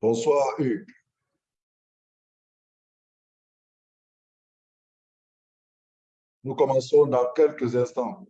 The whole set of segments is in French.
Bonsoir Hugues. Nous commençons dans quelques instants.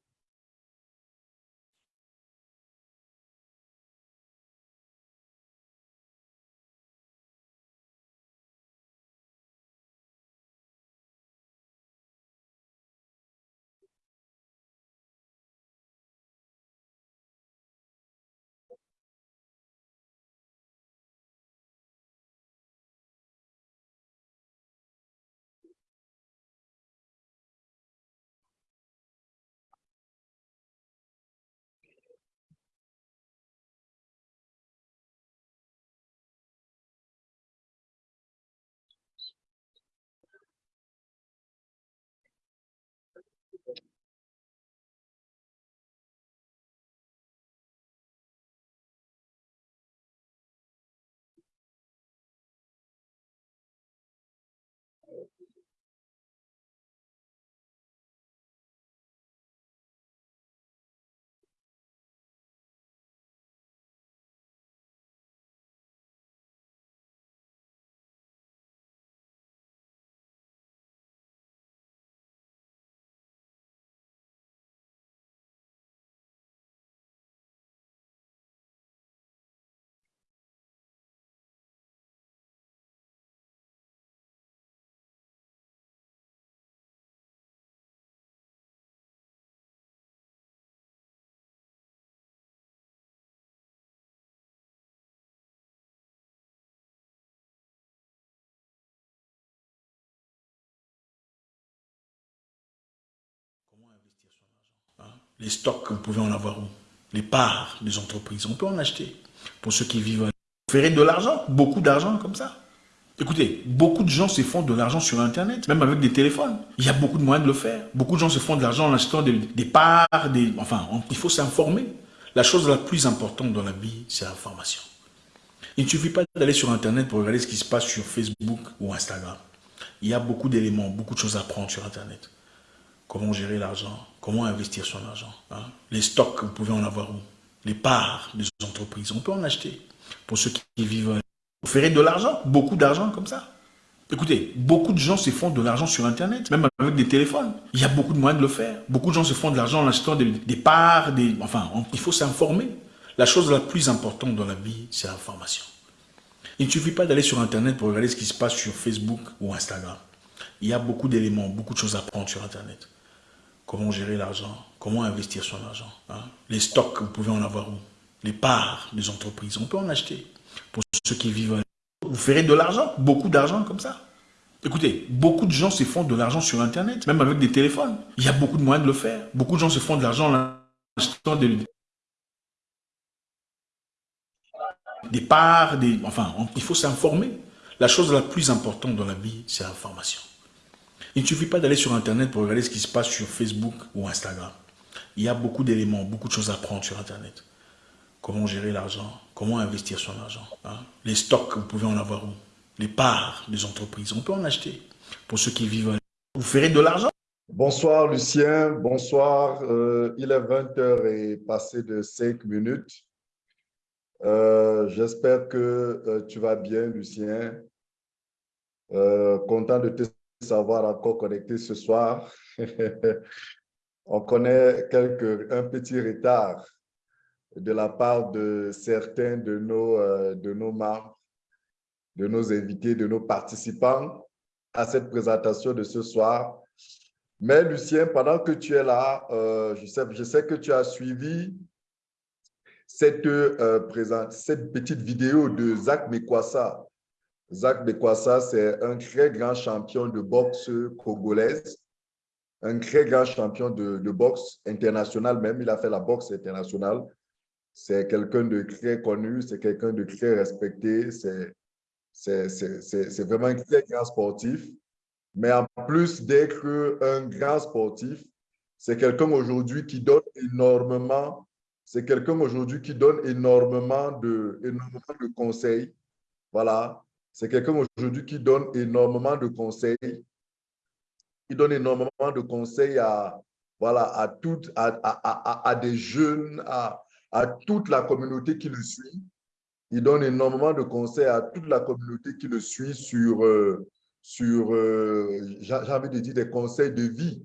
Les stocks, vous pouvez en avoir où? Les parts des entreprises, on peut en acheter. Pour ceux qui vivent, vous ferez de l'argent, beaucoup d'argent comme ça. Écoutez, beaucoup de gens se font de l'argent sur Internet, même avec des téléphones. Il y a beaucoup de moyens de le faire. Beaucoup de gens se font de l'argent en achetant des, parts, enfin, il faut s'informer. La chose la plus importante dans la vie, c'est l'information. Il ne suffit pas d'aller sur Internet pour regarder ce qui se passe sur Facebook ou Instagram. Il y a beaucoup d'éléments, beaucoup de choses à prendre sur Internet. Comment gérer l'argent Comment investir son argent hein? Les stocks, vous pouvez en avoir où? Les parts des entreprises, on peut en acheter. Pour ceux qui vivent, vous ferez de l'argent, beaucoup d'argent comme ça. Écoutez, beaucoup de gens se font de l'argent sur Internet, même avec des téléphones. Il y a beaucoup de moyens de le faire. Beaucoup de gens se font de l'argent en achetant des, parts, enfin, il faut s'informer. La chose la plus importante dans la vie, c'est l'information. Il ne suffit pas d'aller sur Internet pour regarder ce qui se passe sur Facebook ou Instagram. Il y a beaucoup d'éléments, beaucoup de choses à prendre sur Internet comment gérer l'argent, comment investir son argent. Hein? Les stocks, vous pouvez en avoir où? Les parts des entreprises, on peut en acheter. Pour ceux qui vivent, vous ferez de l'argent, beaucoup d'argent comme ça. Écoutez, beaucoup de gens se font de l'argent sur Internet, même avec des téléphones. Il y a beaucoup de moyens de le faire. Beaucoup de gens se font de l'argent en achetant des, des parts, des, enfin, il faut s'informer. La chose la plus importante dans la vie, c'est l'information. Il ne suffit pas d'aller sur Internet pour regarder ce qui se passe sur Facebook ou Instagram. Il y a beaucoup d'éléments, beaucoup de choses à prendre sur Internet. Comment gérer l'argent, comment investir son argent. Hein. Les stocks, vous pouvez en avoir où? Les parts des entreprises, on peut en acheter. Pour ceux qui vivent, vous ferez de l'argent. Bonsoir Lucien, bonsoir. Euh, il est 20h et passé de 5 minutes. Euh, j'espère que euh, tu vas bien, Lucien. content de te savoir encore connecté ce soir. On connaît un petit retard de la part de certains de nos, euh, de nos membres, de nos invités, de nos participants à cette présentation de ce soir. Mais Lucien, pendant que tu es là, euh, je, sais, que tu as suivi cette, euh, cette petite vidéo de Zach Mekwasa, Zach Bekwasa, c'est un très grand champion de boxe congolaise, un très grand champion de, boxe international même. Il a fait la boxe internationale. C'est quelqu'un de très connu, c'est quelqu'un de très respecté. C'est vraiment un très grand sportif. Mais en plus d'être un grand sportif, c'est quelqu'un aujourd'hui qui donne énormément, c'est quelqu'un aujourd'hui qui donne énormément de, énormément de conseils. Voilà, c'est quelqu'un aujourd'hui qui donne énormément de conseils. Il donne énormément de conseils à, voilà, à, à, à, à, des jeunes, à, à toute la communauté qui le suit. Il donne énormément de conseils à toute la communauté qui le suit sur, euh, sur j'ai envie de dire, des conseils de vie.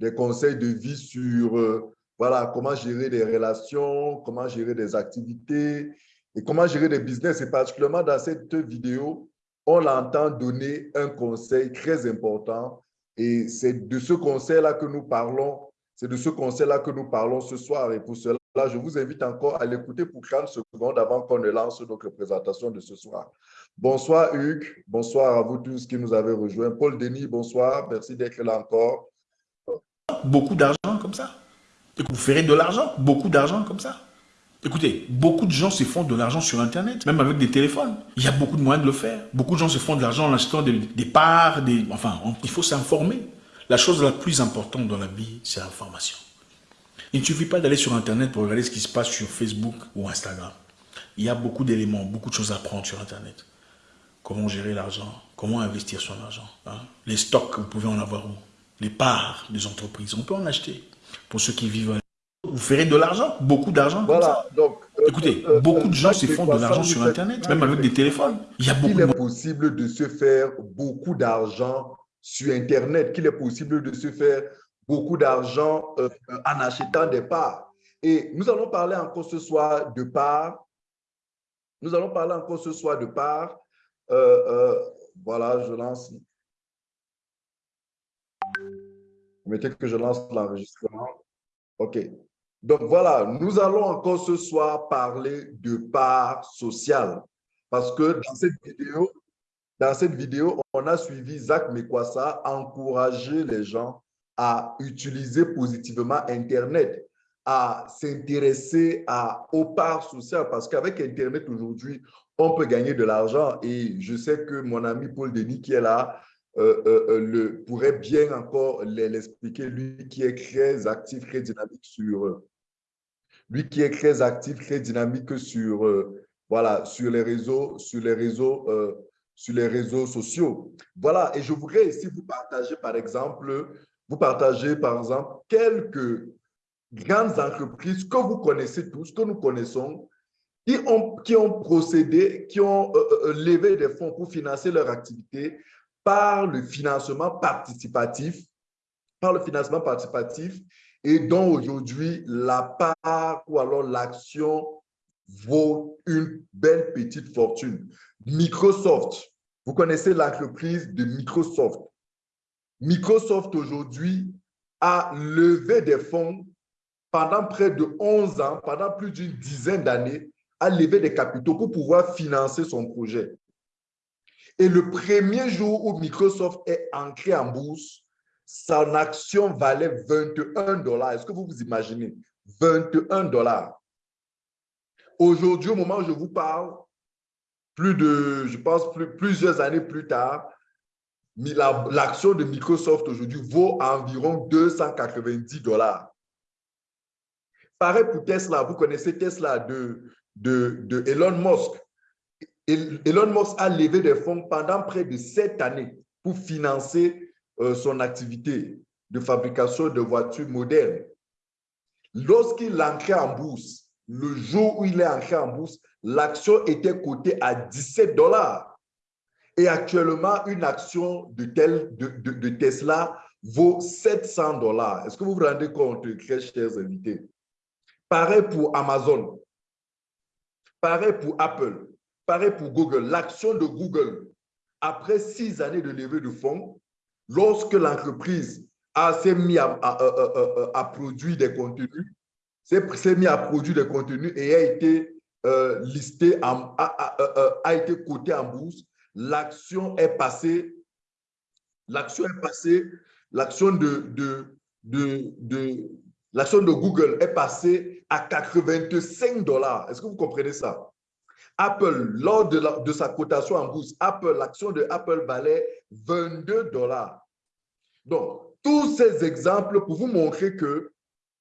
Des conseils de vie sur voilà, comment gérer des relations, comment gérer des activités et comment gérer des business. Et particulièrement dans cette vidéo, on l'entend donner un conseil très important. Et c'est de ce conseil-là que nous parlons. C'est de ce conseil-là que nous parlons ce soir. Et pour cela, je vous invite encore à l'écouter pour 30 secondes avant qu'on ne lance notre présentation de ce soir. Bonsoir Hugues, bonsoir à vous tous qui nous avez rejoints. Paul Denis, bonsoir, merci d'être là encore. Beaucoup d'argent comme ça vous ferez de l'argent, beaucoup d'argent comme ça. Écoutez, beaucoup de gens se font de l'argent sur Internet, même avec des téléphones. Il y a beaucoup de moyens de le faire. Beaucoup de gens se font de l'argent en achetant des, parts, des, enfin, il faut s'informer. La chose la plus importante dans la vie, c'est l'information. Il ne suffit pas d'aller sur Internet pour regarder ce qui se passe sur Facebook ou Instagram. Il y a beaucoup d'éléments, beaucoup de choses à apprendre sur Internet. Comment gérer l'argent, comment investir son argent. Hein. Les stocks, vous pouvez en avoir où? Les parts des entreprises, on peut en acheter pour ceux qui vivent. Vous ferez de l'argent, beaucoup d'argent. Voilà, donc. Euh, Écoutez, euh, beaucoup de gens se font de l'argent sur Internet, même avec des téléphones. Il y a beaucoup. Il est possible de se faire beaucoup d'argent sur Internet, qu'il est possible de se faire beaucoup d'argent euh, en achetant des parts. Et nous allons parler encore ce soir de parts. Nous allons parler encore ce soir de parts. voilà, je lance Mettez que je lance l'enregistrement. OK. Donc voilà, nous allons encore ce soir parler de part sociale. Parce que dans cette vidéo, dans cette vidéo, on a suivi Zach Mekwasa encourager les gens à utiliser positivement Internet, à s'intéresser aux parts sociales. Parce qu'avec Internet aujourd'hui, on peut gagner de l'argent. Et je sais que mon ami Paul Denis qui est là, euh, euh, euh, le, pourrait bien encore l'expliquer, lui qui est très actif, très dynamique sur, lui qui est très actif, très dynamique sur, voilà, sur les réseaux, sur les réseaux, sur les réseaux sociaux. Voilà, et je voudrais ici vous partager, par exemple, vous partager, par exemple, quelques grandes entreprises que vous connaissez tous, que nous connaissons, qui ont, qui ont procédé, qui ont levé des fonds pour financer leur activité par le financement participatif, par le financement participatif et dont aujourd'hui la part ou alors l'action vaut une belle petite fortune. Microsoft, vous connaissez l'entreprise de Microsoft. Microsoft aujourd'hui a levé des fonds pendant près de 11 ans, pendant plus d'une dizaine d'années, a levé des capitaux pour pouvoir financer son projet. Et le premier jour où Microsoft est ancré en bourse, son action valait 21 dollars. Est-ce que vous vous imaginez? 21 dollars. Aujourd'hui, au moment où je vous parle, plus de, je pense, plusieurs années plus tard, l'action de Microsoft aujourd'hui vaut environ 290 dollars. Pareil pour Tesla, vous connaissez Tesla de, de, de Elon Musk. Elon Musk a levé des fonds pendant près de sept années pour financer son activité de fabrication de voitures modernes. Lorsqu'il ancré en bourse, le jour où il est ancré en bourse, l'action était cotée à 17 dollars. Et actuellement, une action de, de, Tesla vaut 700 dollars. Est-ce que vous vous rendez compte, très chers invités? Pareil pour Amazon. Pareil pour Apple. Pareil pour Google. L'action de Google, après six années de levée de fonds, lorsque l'entreprise s'est mis à, à, produire des contenus, s'est mis à produire des contenus et a été euh, listé, a, été coté en bourse, l'action est passée, l'action est passée, l'action de, de, de, de l'action de Google est passée à 85 dollars. Est-ce que vous comprenez ça? Apple, lors de, sa cotation en bourse, Apple, l'action de Apple valait 22 dollars. Donc, tous ces exemples pour vous montrer que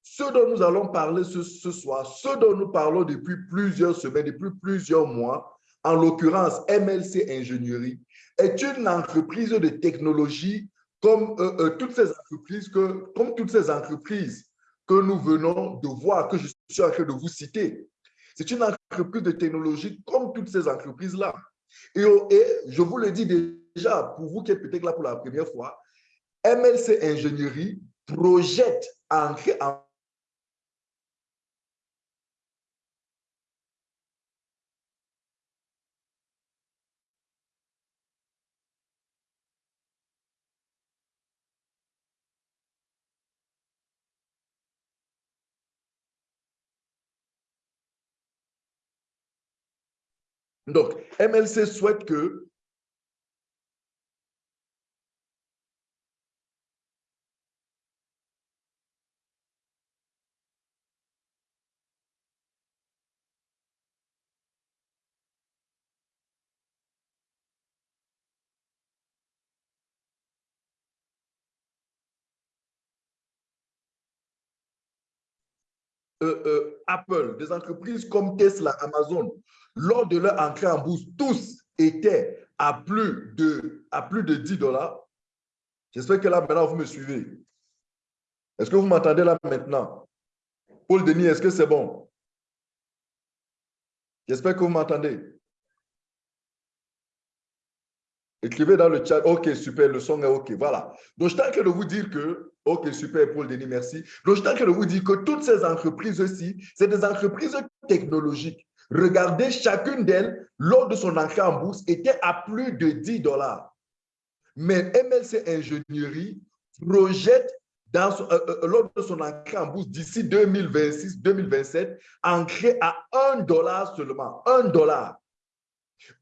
ce dont nous allons parler ce, soir, ce dont nous parlons depuis plusieurs semaines, depuis plusieurs mois, en l'occurrence MLC Ingénierie, est une entreprise de technologie comme, euh, euh, toutes ces entreprises que, comme toutes ces entreprises que nous venons de voir, que je suis en train de vous citer. C'est une entreprise de technologie comme toutes ces entreprises-là. Et, et, je vous le dis déjà, pour vous qui êtes peut-être là pour la première fois, MLC Ingénierie projette en, en Donc, MLC souhaite que Euh, euh, Apple, des entreprises comme Tesla, Amazon, lors de leur entrée en bourse, tous étaient à plus de, à plus de 10 dollars. J'espère que là, maintenant, vous me suivez. Est-ce que vous m'entendez là maintenant? Paul Denis, est-ce que c'est bon? J'espère que vous m'entendez. Écrivez dans le chat. OK, super, le son est OK. Voilà. Donc, je tiens de vous dire que Ok, super, Paul Denis, merci. Donc, je train de vous dire que toutes ces entreprises-ci, c'est des entreprises technologiques. Regardez, chacune d'elles, lors de son entrée en bourse, était à plus de 10 dollars. Mais MLC Ingénierie projette euh, euh, lors de son entrée en bourse d'ici 2026-2027, ancré à 1 dollar seulement. 1 dollar.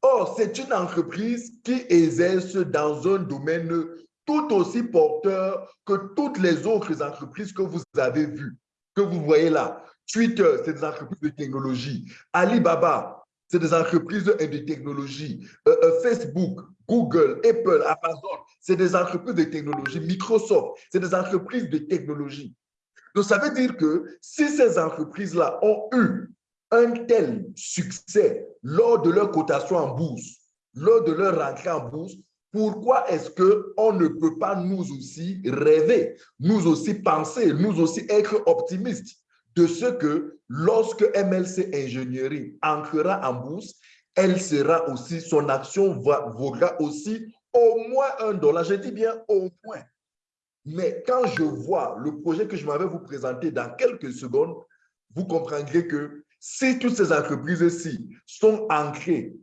Or, c'est une entreprise qui exerce dans un domaine tout aussi porteur que toutes les autres entreprises que vous avez vues, que vous voyez là. Twitter, c'est des entreprises de technologie. Alibaba, c'est des entreprises de technologie. Euh, euh, Facebook, Google, Apple, Amazon, c'est des entreprises de technologie. Microsoft, c'est des entreprises de technologie. Donc, ça veut dire que si ces entreprises-là ont eu un tel succès lors de leur cotation en bourse, lors de leur rentrée en bourse, pourquoi est-ce qu'on ne peut pas nous aussi rêver, nous aussi penser, nous aussi être optimistes de ce que lorsque MLC Ingénierie entrera en bourse, elle sera aussi, son action va, vaudra aussi au moins un dollar. Je dis bien au moins. Mais quand je vois le projet que je m'avais vous présenter dans quelques secondes, vous comprendrez que si toutes ces entreprises-ci sont ancrées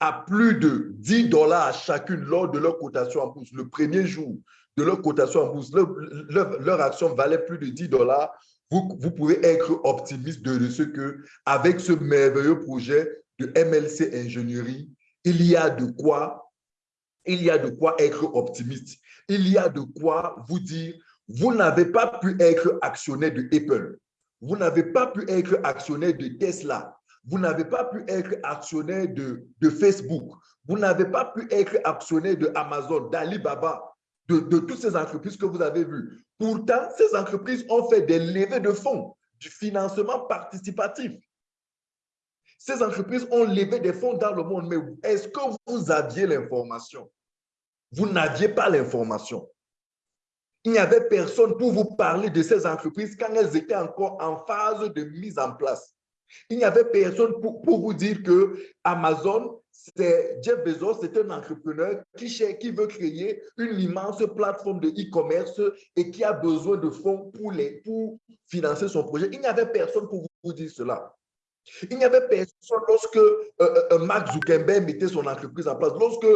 à plus de 10 dollars chacune lors de leur cotation en bourse, le premier jour de leur cotation en bourse, leur, action valait plus de 10 dollars, vous, vous, pouvez être optimiste de ce que avec ce merveilleux projet de MLC Ingénierie, il y a de quoi, il y a de quoi être optimiste. Il y a de quoi vous dire, vous n'avez pas pu être actionnaire de Apple, vous n'avez pas pu être actionnaire de Tesla, vous n'avez pas pu être actionnaire de, Facebook. Vous n'avez pas pu être actionnaire de Amazon, d'Alibaba, de toutes ces entreprises que vous avez vues. Pourtant, ces entreprises ont fait des levées de fonds, du financement participatif. Ces entreprises ont levé des fonds dans le monde, mais est-ce que vous aviez l'information? Vous n'aviez pas l'information. Il n'y avait personne pour vous parler de ces entreprises quand elles étaient encore en phase de mise en place. Il n'y avait personne pour, vous dire que Amazon, c'est Jeff Bezos, c'est un entrepreneur qui, qui veut créer une immense plateforme de e-commerce et qui a besoin de fonds pour, les, pour financer son projet. Il n'y avait personne pour vous dire cela. Il n'y avait personne lorsque euh, euh, euh, Mark Zuckerberg mettait son entreprise en place, lorsque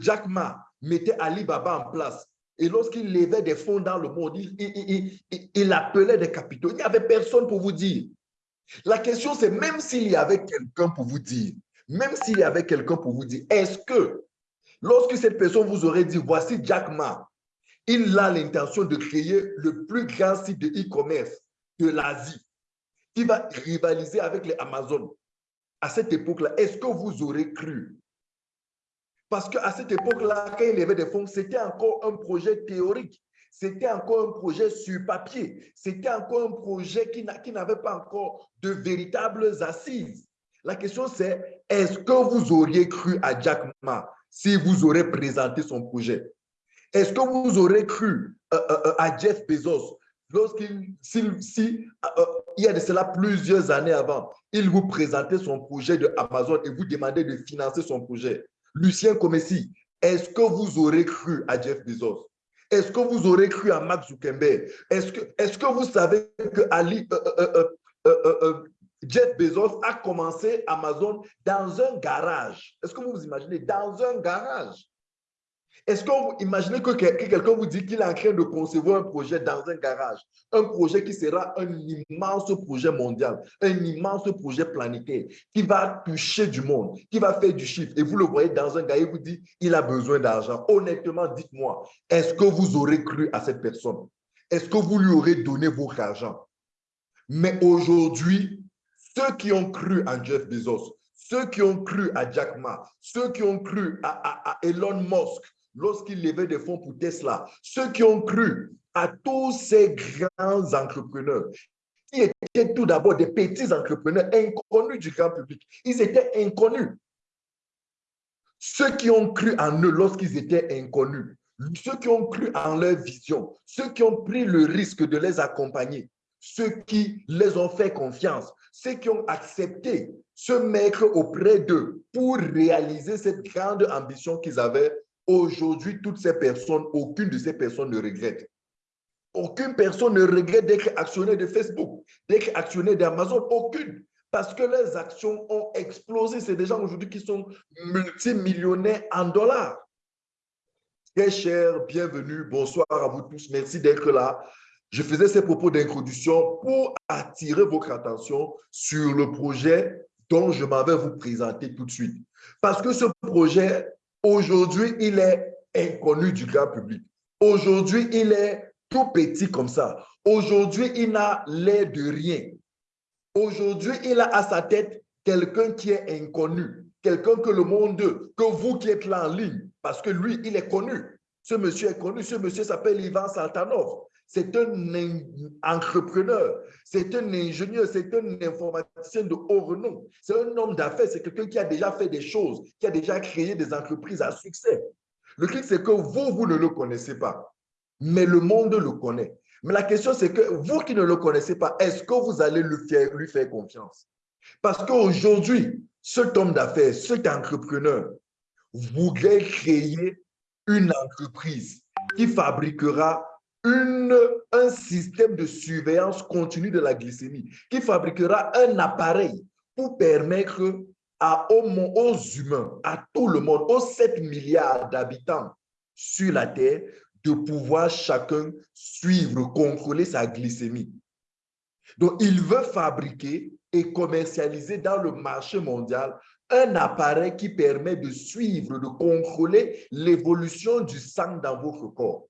Jack Ma mettait Alibaba en place, et lorsqu'il levait des fonds dans le monde, il, il appelait des capitaux. Il n'y avait personne pour vous dire. La question, c'est même s'il y avait quelqu'un pour vous dire, même s'il y avait quelqu'un pour vous dire, est-ce que lorsque cette personne vous aurait dit, voici Jack Ma, il a l'intention de créer le plus grand site de e-commerce de l'Asie, qui va rivaliser avec les Amazon? À cette époque-là, est-ce que vous aurez cru? Parce qu'à cette époque-là, quand il y avait des fonds, c'était encore un projet théorique. C'était encore un projet sur papier. C'était encore un projet qui n'avait pas encore de véritables assises. La question c'est, est-ce que vous auriez cru à Jack Ma si vous aurez présenté son projet? Est-ce que vous aurez cru euh, euh, euh, à Jeff Bezos lorsqu'il il y a de cela plusieurs années avant, il vous présentait son projet de Amazon et vous demandait de financer son projet? Lucien Comessi, est-ce que vous aurez cru à Jeff Bezos? Est-ce que vous aurez cru à Max Zuckerberg? Est-ce que, vous savez que Ali, euh, euh, Jeff Bezos a commencé Amazon dans un garage? Est-ce que vous vous imaginez? Dans un garage. Est-ce que vous imaginez que, quelqu'un vous dit qu'il est en train de concevoir un projet dans un garage, un projet qui sera un immense projet mondial, un immense projet planétaire, qui va toucher du monde, qui va faire du chiffre, et vous le voyez dans un garage, il vous dit il a besoin d'argent. Honnêtement, dites-moi, est-ce que vous aurez cru à cette personne? Est-ce que vous lui aurez donné votre argent? Mais aujourd'hui, ceux qui ont cru en Jeff Bezos, ceux qui ont cru à Jack Ma, ceux qui ont cru à Elon Musk, lorsqu'il levait des fonds pour Tesla, ceux qui ont cru à tous ces grands entrepreneurs, qui étaient tout d'abord des petits entrepreneurs inconnus du grand public. Ils étaient inconnus. Ceux qui ont cru en eux lorsqu'ils étaient inconnus, ceux qui ont cru en leur vision, ceux qui ont pris le risque de les accompagner, ceux qui les ont fait confiance, ceux qui ont accepté se mettre auprès d'eux pour réaliser cette grande ambition qu'ils avaient Aujourd'hui, toutes ces personnes, aucune de ces personnes ne regrette. Aucune personne ne regrette d'être actionnaire de Facebook, d'être actionnaire d'Amazon, aucune. Parce que leurs actions ont explosé. C'est des gens aujourd'hui qui sont multimillionnaires en dollars. Très cher, bienvenue, bonsoir à vous tous. Merci d'être là. Je faisais ces propos d'introduction pour attirer votre attention sur le projet dont je m'avais vous présenter tout de suite. Parce que ce projet Aujourd'hui, il est inconnu du grand public. Aujourd'hui, il est tout petit comme ça. Aujourd'hui, il n'a l'air de rien. Aujourd'hui, il a à sa tête quelqu'un qui est inconnu, quelqu'un que le monde, que vous qui êtes là en ligne, parce que lui, il est connu. Ce monsieur est connu, ce monsieur s'appelle Ivan Saltanov. C'est un entrepreneur, c'est un ingénieur, c'est un informaticien de haut renom. C'est un homme d'affaires, c'est quelqu'un qui a déjà fait des choses, qui a déjà créé des entreprises à succès. Le truc, c'est que vous, vous ne le connaissez pas, mais le monde le connaît. Mais la question, c'est que vous qui ne le connaissez pas, est-ce que vous allez lui faire, confiance? Parce qu'aujourd'hui, cet homme d'affaires, cet entrepreneur, voudrait créer une entreprise qui fabriquera un système de surveillance continue de la glycémie qui fabriquera un appareil pour permettre à, aux humains, à tout le monde, aux 7 milliards d'habitants sur la Terre, de pouvoir chacun suivre, contrôler sa glycémie. Donc, il veut fabriquer et commercialiser dans le marché mondial un appareil qui permet de suivre, de contrôler l'évolution du sang dans votre corps.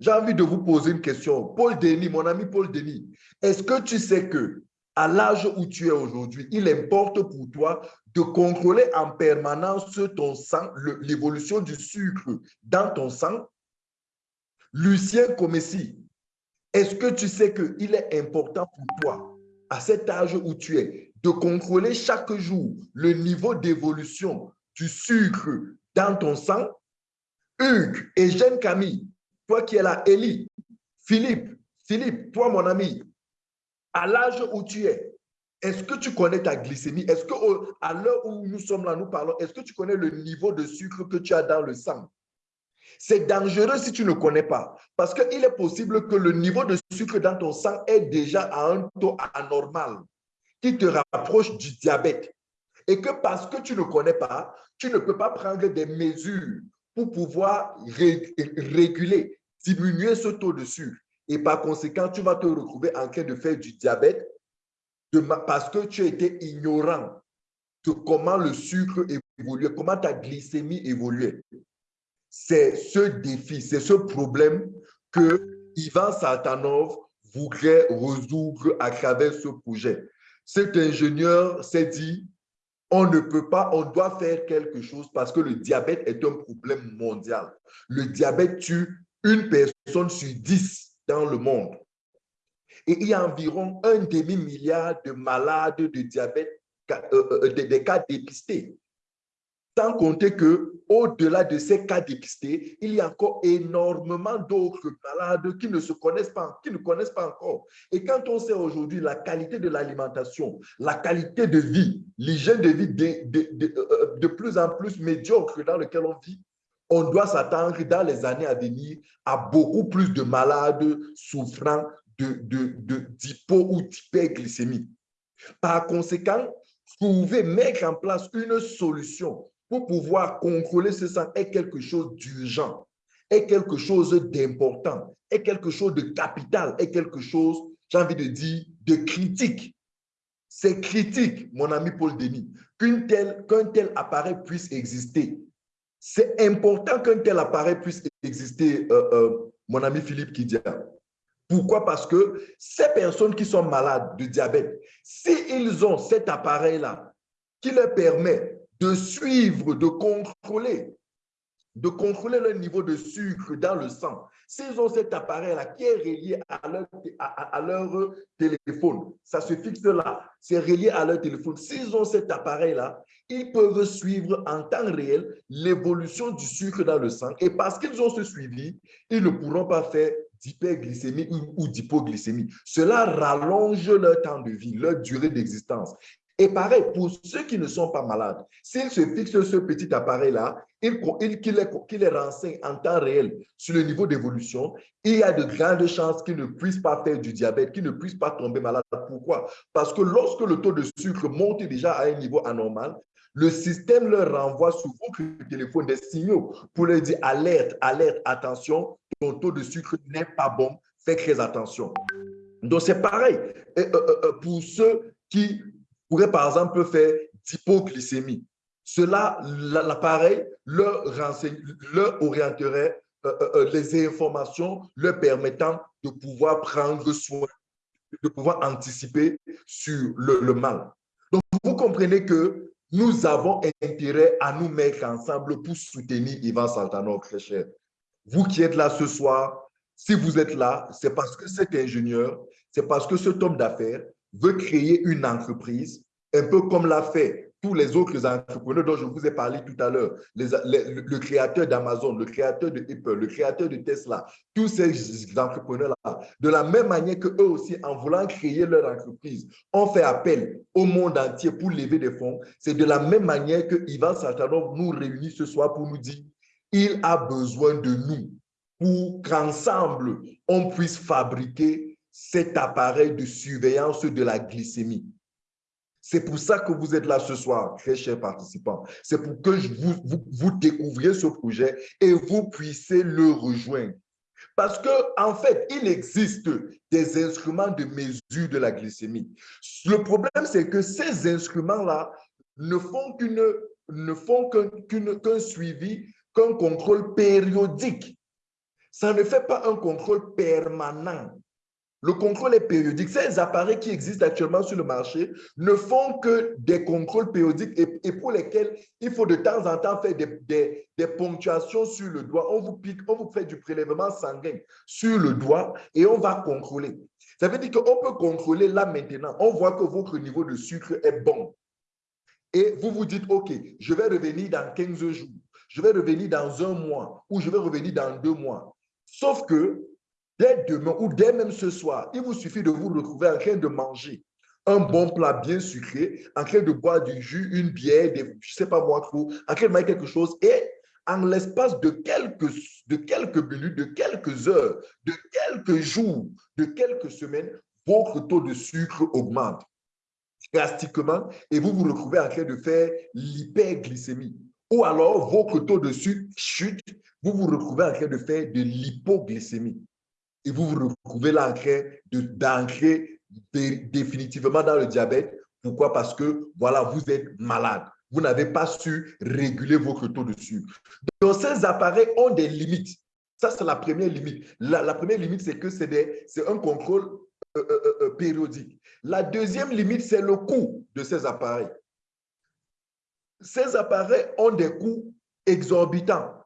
J'ai envie de vous poser une question. Paul Denis, mon ami Paul Denis, est-ce que tu sais que à l'âge où tu es aujourd'hui, il importe pour toi de contrôler en permanence ton sang, l'évolution du sucre dans ton sang? Lucien Comessi, est-ce que tu sais qu'il est important pour toi, à cet âge où tu es, de contrôler chaque jour le niveau d'évolution du sucre dans ton sang? Hugues et Jeanne Camille, toi qui es là, Élie, Philippe, Philippe, toi mon ami, à l'âge où tu es, est-ce que tu connais ta glycémie? Est-ce que à l'heure où nous sommes là, nous parlons, est-ce que tu connais le niveau de sucre que tu as dans le sang? C'est dangereux si tu ne connais pas, parce qu'il est possible que le niveau de sucre dans ton sang est déjà à un taux anormal qui te rapproche du diabète. Et que parce que tu ne connais pas, tu ne peux pas prendre des mesures pour pouvoir réguler diminuer ce taux de sucre. Et par conséquent, tu vas te retrouver en train de faire du diabète parce que tu été ignorant de comment le sucre évolue, comment ta glycémie évolue. C'est ce défi, c'est ce problème que Ivan Satanov voudrait résoudre à travers ce projet. Cet ingénieur s'est dit, on ne peut pas, on doit faire quelque chose parce que le diabète est un problème mondial. Le diabète tue une personne sur dix dans le monde. Et il y a environ un demi-milliard de malades de diabète, euh, euh, des cas dépistés. Sans compter que au-delà de ces cas dépistés, il y a encore énormément d'autres malades qui ne se connaissent pas, qui ne connaissent pas encore. Et quand on sait aujourd'hui la qualité de l'alimentation, la qualité de vie, l'hygiène de vie de, de, euh, de, plus en plus médiocre dans lequel on vit, on doit s'attendre dans les années à venir à beaucoup plus de malades souffrant d'hypo ou d'hyperglycémie. Par conséquent, trouver, mettre en place une solution pour pouvoir contrôler ce sang est quelque chose d'urgent, est quelque chose d'important, est quelque chose de capital, est quelque chose, j'ai envie de dire, de critique. C'est critique, mon ami Paul Denis, qu'un tel, tel appareil puisse exister. C'est important qu'un tel appareil puisse exister, euh, euh, mon ami Philippe Kidia. Pourquoi? Parce que ces personnes qui sont malades de diabète, s'ils ont cet appareil-là qui leur permet de suivre, de contrôler, de contrôler le niveau de sucre dans le sang. S'ils ont cet appareil-là qui est relié à leur, à, leur, téléphone, ça se fixe là, c'est relié à leur téléphone. S'ils ont cet appareil-là, ils peuvent suivre en temps réel l'évolution du sucre dans le sang. Et parce qu'ils ont ce suivi, ils ne pourront pas faire d'hyperglycémie ou d'hypoglycémie. Cela rallonge leur temps de vie, leur durée d'existence. Et pareil, pour ceux qui ne sont pas malades, s'ils se fixent ce petit appareil-là, qu'il les, renseigne en temps réel sur le niveau d'évolution, il y a de grandes chances qu'ils ne puissent pas faire du diabète, qu'ils ne puissent pas tomber malade. Pourquoi? Parce que lorsque le taux de sucre monte déjà à un niveau anormal, le système leur renvoie sur votre téléphone des signaux pour leur dire alerte, alerte, attention, ton taux de sucre n'est pas bon, fais très attention. Donc, c'est pareil euh, euh, euh, pour ceux qui pourrait par exemple faire d'hypoglycémie. Cela, l'appareil leur, leur orienterait les informations leur permettant de pouvoir prendre soin, de pouvoir anticiper sur le, mal. Donc, vous comprenez que nous avons intérêt à nous mettre ensemble pour soutenir Ivan Saltanov, très cher. Vous qui êtes là ce soir, si vous êtes là, c'est parce que cet ingénieur, c'est parce que cet homme d'affaires veut créer une entreprise, un peu comme l'a fait tous les autres entrepreneurs dont je vous ai parlé tout à l'heure, le, créateur d'Amazon, le créateur de Apple, le créateur de Tesla, tous ces entrepreneurs-là, de la même manière que eux aussi, en voulant créer leur entreprise, ont fait appel au monde entier pour lever des fonds, c'est de la même manière que Ivan Saltanov nous réunit ce soir pour nous dire il a besoin de nous pour qu'ensemble, on puisse fabriquer cet appareil de surveillance de la glycémie. C'est pour ça que vous êtes là ce soir, très chers participants. C'est pour que vous, vous, découvriez ce projet et vous puissiez le rejoindre. Parce que en fait, il existe des instruments de mesure de la glycémie. Le problème, c'est que ces instruments-là ne font qu'une ne font qu'un suivi, qu'un contrôle périodique. Ça ne fait pas un contrôle permanent. Le contrôle est périodique. Ces appareils qui existent actuellement sur le marché ne font que des contrôles périodiques et, pour lesquels il faut de temps en temps faire des, ponctuations sur le doigt. On vous pique, on vous fait du prélèvement sanguin sur le doigt et on va contrôler. Ça veut dire qu'on peut contrôler là maintenant. On voit que votre niveau de sucre est bon. Et vous vous dites, OK, je vais revenir dans 15 jours, je vais revenir dans un mois ou je vais revenir dans deux mois. Sauf que Dès demain ou dès même ce soir, il vous suffit de vous retrouver en train de manger un bon plat bien sucré, en train de boire du jus, une bière, des, je ne sais pas moi trop, en train de manger quelque chose et en l'espace de quelques, de quelques minutes, de quelques heures, de quelques jours, de quelques semaines, votre taux de sucre augmente drastiquement et vous vous retrouvez en train de faire l'hyperglycémie. Ou alors, votre taux de sucre chute, vous vous retrouvez en train de faire de l'hypoglycémie et vous vous retrouvez là d'ancrer définitivement dans le diabète. Pourquoi? Parce que, voilà, vous êtes malade. Vous n'avez pas su réguler votre taux de sucre. Donc, ces appareils ont des limites. Ça, c'est la première limite. La, première limite, c'est que c'est un contrôle euh, euh, euh, périodique. La deuxième limite, c'est le coût de ces appareils. Ces appareils ont des coûts exorbitants.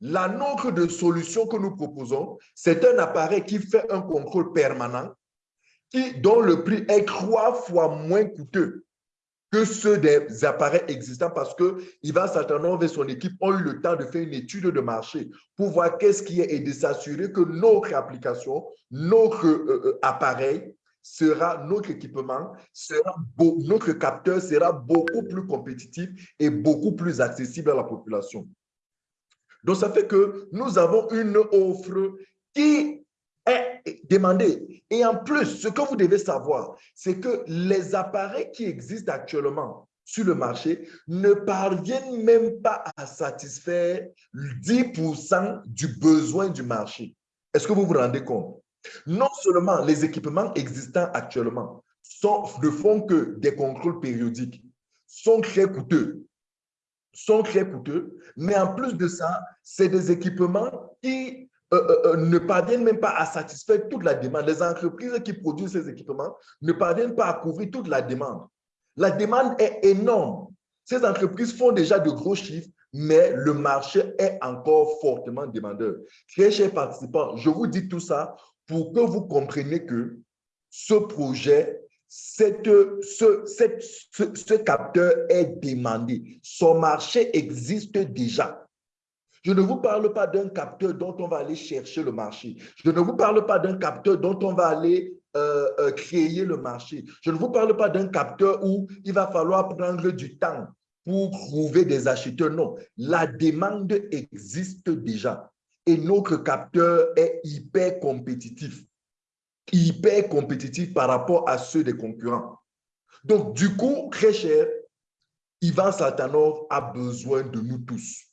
La nôtre de solution que nous proposons, c'est un appareil qui fait un contrôle permanent, qui, dont le prix est trois fois moins coûteux que ceux des appareils existants parce que Ivan Saltanov et son équipe ont eu le temps de faire une étude de marché pour voir qu'est-ce qui est et de s'assurer que notre application, notre euh, euh, appareil sera, notre équipement, sera notre capteur sera beaucoup plus compétitif et beaucoup plus accessible à la population. Donc, ça fait que nous avons une offre qui est demandée. Et en plus, ce que vous devez savoir, c'est que les appareils qui existent actuellement sur le marché ne parviennent même pas à satisfaire 10% du besoin du marché. Est-ce que vous vous rendez compte? Non seulement les équipements existants actuellement ne font que des contrôles périodiques, sont très coûteux, sont très coûteux, mais en plus de ça, c'est des équipements qui euh, euh, euh, ne parviennent même pas à satisfaire toute la demande. Les entreprises qui produisent ces équipements ne parviennent pas à couvrir toute la demande. La demande est énorme. Ces entreprises font déjà de gros chiffres, mais le marché est encore fortement demandeur. Très chers participants, je vous dis tout ça pour que vous compreniez que ce projet, cette, ce, ce, capteur est demandé. Son marché existe déjà. Je ne vous parle pas d'un capteur dont on va aller chercher le marché. Je ne vous parle pas d'un capteur dont on va aller euh, euh, créer le marché. Je ne vous parle pas d'un capteur où il va falloir prendre du temps pour trouver des acheteurs. Non, la demande existe déjà et notre capteur est hyper compétitif, hyper compétitif par rapport à ceux des concurrents. Donc, du coup, très cher, Ivan Saltanov a besoin de nous tous.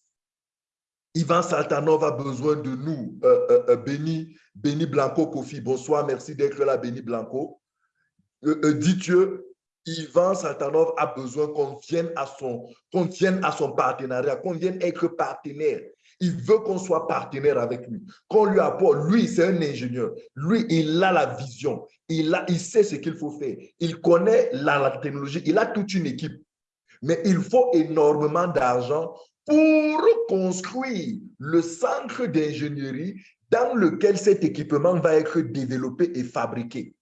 Ivan Saltanov a besoin de nous. Euh, euh, euh Béni, Blanco Kofi, bonsoir, merci d'être là, Béni Blanco. Euh, euh Dieu, Ivan Saltanov a besoin qu'on vienne, vienne à son partenariat, qu'on vienne être partenaire. Il veut qu'on soit partenaire avec lui, qu'on lui apporte. Lui, c'est un ingénieur. Lui, il a la vision. Il, a, il sait ce qu'il faut faire. Il connaît la, technologie. Il a toute une équipe. Mais il faut énormément d'argent pour construire le centre d'ingénierie dans lequel cet équipement va être développé et fabriqué.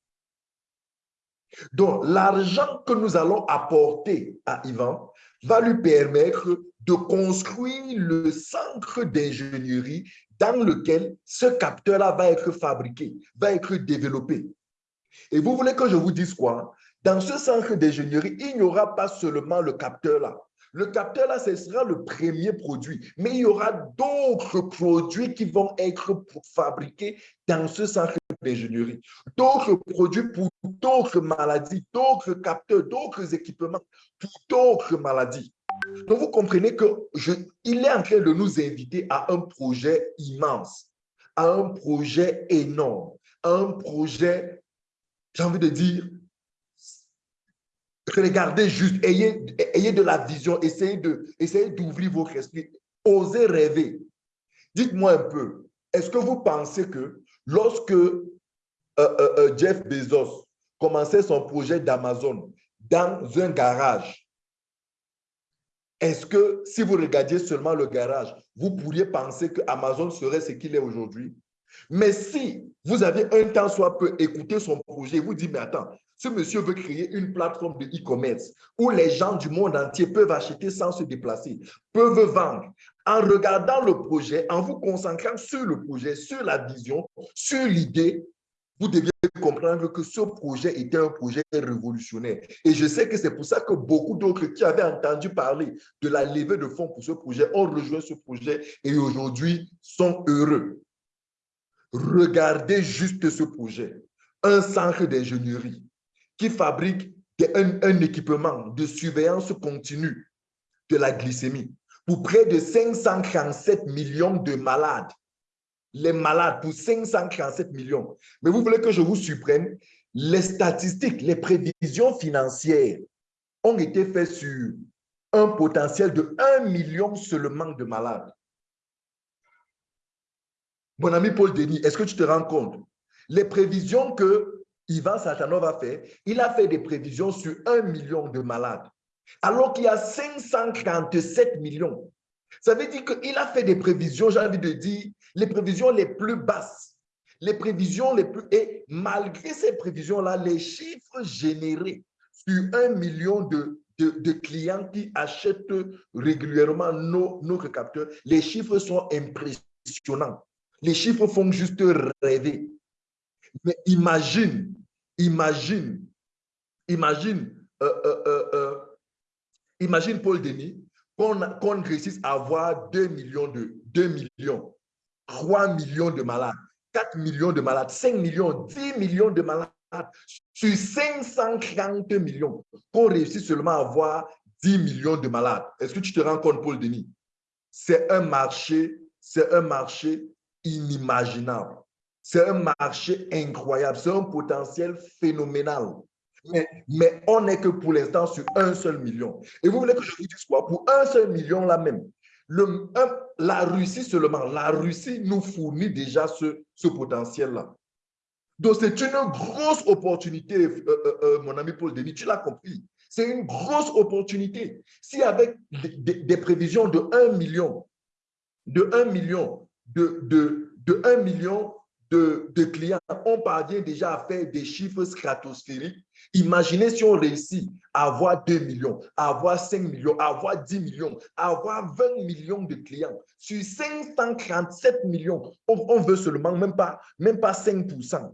Donc, l'argent que nous allons apporter à Ivan va lui permettre de construire le centre d'ingénierie dans lequel ce capteur-là va être fabriqué, va être développé. Et vous voulez que je vous dise quoi? Dans ce centre d'ingénierie, il n'y aura pas seulement le capteur-là. Le capteur-là, ce sera le premier produit, mais il y aura d'autres produits qui vont être fabriqués dans ce centre d'ingénierie. D'autres produits pour d'autres maladies, d'autres capteurs, d'autres équipements pour d'autres maladies. Donc, vous comprenez qu'il est en train de nous inviter à un projet immense, à un projet énorme, à un projet, j'ai envie de dire, regardez juste, ayez, de la vision, essayez d'ouvrir votre esprit, osez rêver. Dites-moi un peu, est-ce que vous pensez que lorsque euh, euh, euh, Jeff Bezos commençait son projet d'Amazon dans un garage, est-ce que si vous regardiez seulement le garage, vous pourriez penser que Amazon serait ce qu'il est aujourd'hui? Mais si vous avez un temps soit peu écouté son projet, vous dites, mais attends, ce monsieur veut créer une plateforme de e-commerce où les gens du monde entier peuvent acheter sans se déplacer, peuvent vendre. En regardant le projet, en vous concentrant sur le projet, sur la vision, sur l'idée, vous deviez comprendre que ce projet était un projet révolutionnaire. Et je sais que c'est pour ça que beaucoup d'autres qui avaient entendu parler de la levée de fonds pour ce projet ont rejoint ce projet et aujourd'hui sont heureux. Regardez juste ce projet. Un centre d'ingénierie qui fabrique un, équipement de surveillance continue de la glycémie pour près de 537 millions de malades les malades pour 537 millions. Mais vous voulez que je vous surprenne? Les statistiques, les prévisions financières ont été faites sur un potentiel de 1 million seulement de malades. Mon ami Paul Denis, est-ce que tu te rends compte? Les prévisions que Ivan Satanov a fait, il a fait des prévisions sur 1 million de malades, alors qu'il y a 547 millions. Ça veut dire qu'il a fait des prévisions, j'ai envie de dire, les prévisions les plus basses, les prévisions les plus... Et malgré ces prévisions-là, les chiffres générés sur un million de, clients qui achètent régulièrement nos, nos capteurs, les chiffres sont impressionnants. Les chiffres font juste rêver. Mais imagine, imagine, imagine, euh, euh, euh, imagine Paul Denis, qu'on réussisse à avoir 2 millions, de, 2 millions, 3 millions de malades, 4 millions de malades, 5 millions, 10 millions de malades sur 530 millions, qu'on réussisse seulement à avoir 10 millions de malades. Est-ce que tu te rends compte, Paul Denis? C'est un marché, c'est un marché inimaginable. C'est un marché incroyable, c'est un potentiel phénoménal. Mais, mais on n'est que pour l'instant sur un seul million. Et vous voulez que je vous dise quoi? Pour un seul million là même, le, la Russie seulement, la Russie nous fournit déjà ce, ce potentiel-là. Donc, c'est une grosse opportunité, euh, euh, euh, mon ami Paul Denis, tu l'as compris. C'est une grosse opportunité. Si avec des, prévisions de 1 million, de 1 million, de, de, de 1 million de, clients, on parvient déjà à faire des chiffres stratosphériques. Imaginez si on réussit à avoir 2 millions, à avoir 5 millions, à avoir 10 millions, à avoir 20 millions de clients. Sur 537 millions, on, on veut seulement même pas, même pas 5%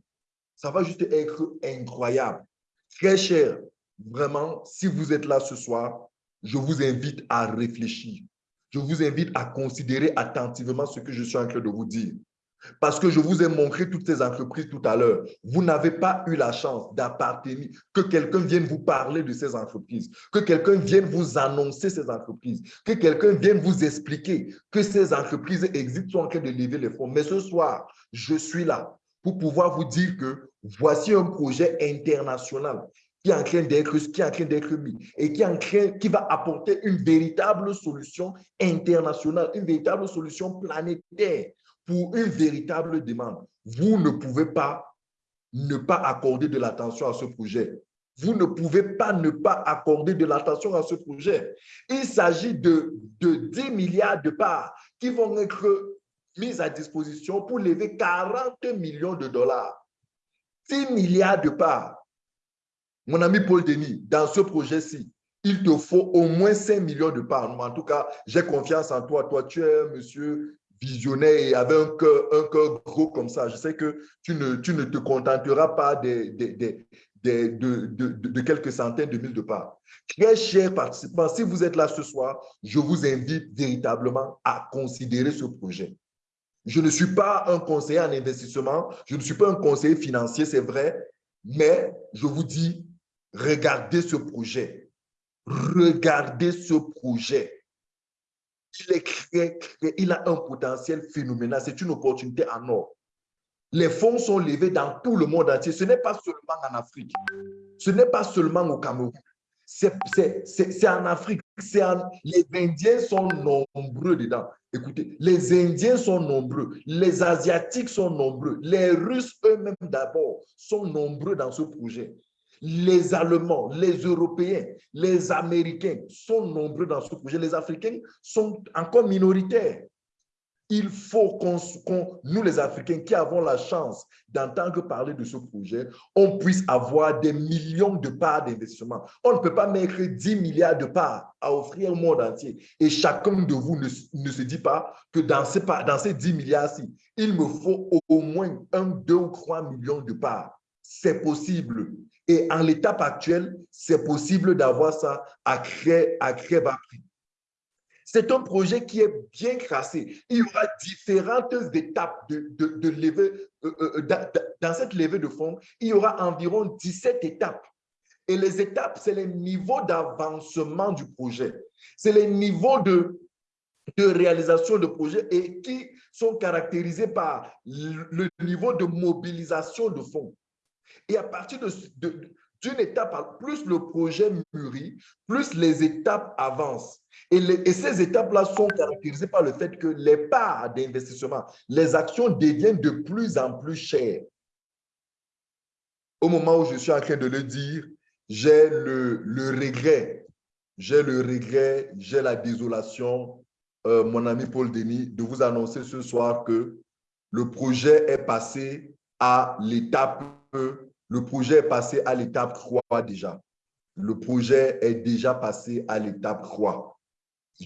ça va juste être incroyable. Très cher, vraiment, si vous êtes là ce soir, je vous invite à réfléchir. Je vous invite à considérer attentivement ce que je suis en train de vous dire. Parce que je vous ai montré toutes ces entreprises tout à l'heure. Vous n'avez pas eu la chance d'appartenir, que quelqu'un vienne vous parler de ces entreprises, que quelqu'un vienne vous annoncer ces entreprises, que quelqu'un vienne vous expliquer que ces entreprises existent, sont en train de lever les fonds. Mais ce soir, je suis là pour pouvoir vous dire que voici un projet international qui est en train d'être qui est en train mis et qui, est en train, qui va apporter une véritable solution internationale, une véritable solution planétaire pour une véritable demande. Vous ne pouvez pas ne pas accorder de l'attention à ce projet. Vous ne pouvez pas ne pas accorder de l'attention à ce projet. Il s'agit de, de 10 milliards de parts qui vont être mise à disposition pour lever 40 millions de dollars. 6 milliards de parts. Mon ami Paul Denis, dans ce projet-ci, il te faut au moins 5 millions de parts. En tout cas, j'ai confiance en toi. Toi, tu es un monsieur visionnaire et avec un cœur, un cœur gros comme ça. Je sais que tu ne, tu ne te contenteras pas des, de, de, de, quelques centaines de mille de parts. Très chers participants, si vous êtes là ce soir, je vous invite véritablement à considérer ce projet. Je ne suis pas un conseiller en investissement, je ne suis pas un conseiller financier, c'est vrai, mais je vous dis, regardez ce projet. Regardez ce projet. Il, est il a un potentiel phénoménal, c'est une opportunité en or. Les fonds sont levés dans tout le monde entier. Ce n'est pas seulement en Afrique. Ce n'est pas seulement au Cameroun. C'est en Afrique. les Indiens sont nombreux dedans. Écoutez, les Indiens sont nombreux, les Asiatiques sont nombreux, les Russes eux-mêmes d'abord sont nombreux dans ce projet. Les Allemands, les Européens, les Américains sont nombreux dans ce projet. Les Africains sont encore minoritaires. Il faut qu'on, nous les Africains qui avons la chance d'entendre parler de ce projet, on puisse avoir des millions de parts d'investissement. On ne peut pas mettre 10 milliards de parts à offrir au monde entier. Et chacun de vous ne, se dit pas que dans ces, dans ces 10 milliards-ci, il me faut au moins 1, 2 ou 3 millions de parts. C'est possible. Et en l'étape actuelle, c'est possible d'avoir ça à créer à très bas prix. C'est un projet qui est bien tracé. Il y aura différentes étapes de, de, levée. Euh, euh, dans cette levée de fonds, il y aura environ 17 étapes. Et les étapes, c'est les niveaux d'avancement du projet. C'est les niveaux de, de réalisation de projet et qui sont caractérisés par le niveau de mobilisation de fonds. Et à partir d'une étape, plus le projet mûrit, plus les étapes avancent. Et, ces étapes-là sont caractérisées par le fait que les parts d'investissement, les actions deviennent de plus en plus chères. Au moment où je suis en train de le dire, j'ai le, regret, j'ai le regret, j'ai la désolation, euh, mon ami Paul Denis, de vous annoncer ce soir que le projet est passé à l'étape le projet est passé à l'étape 3 déjà. le projet est déjà passé à l'étape 3.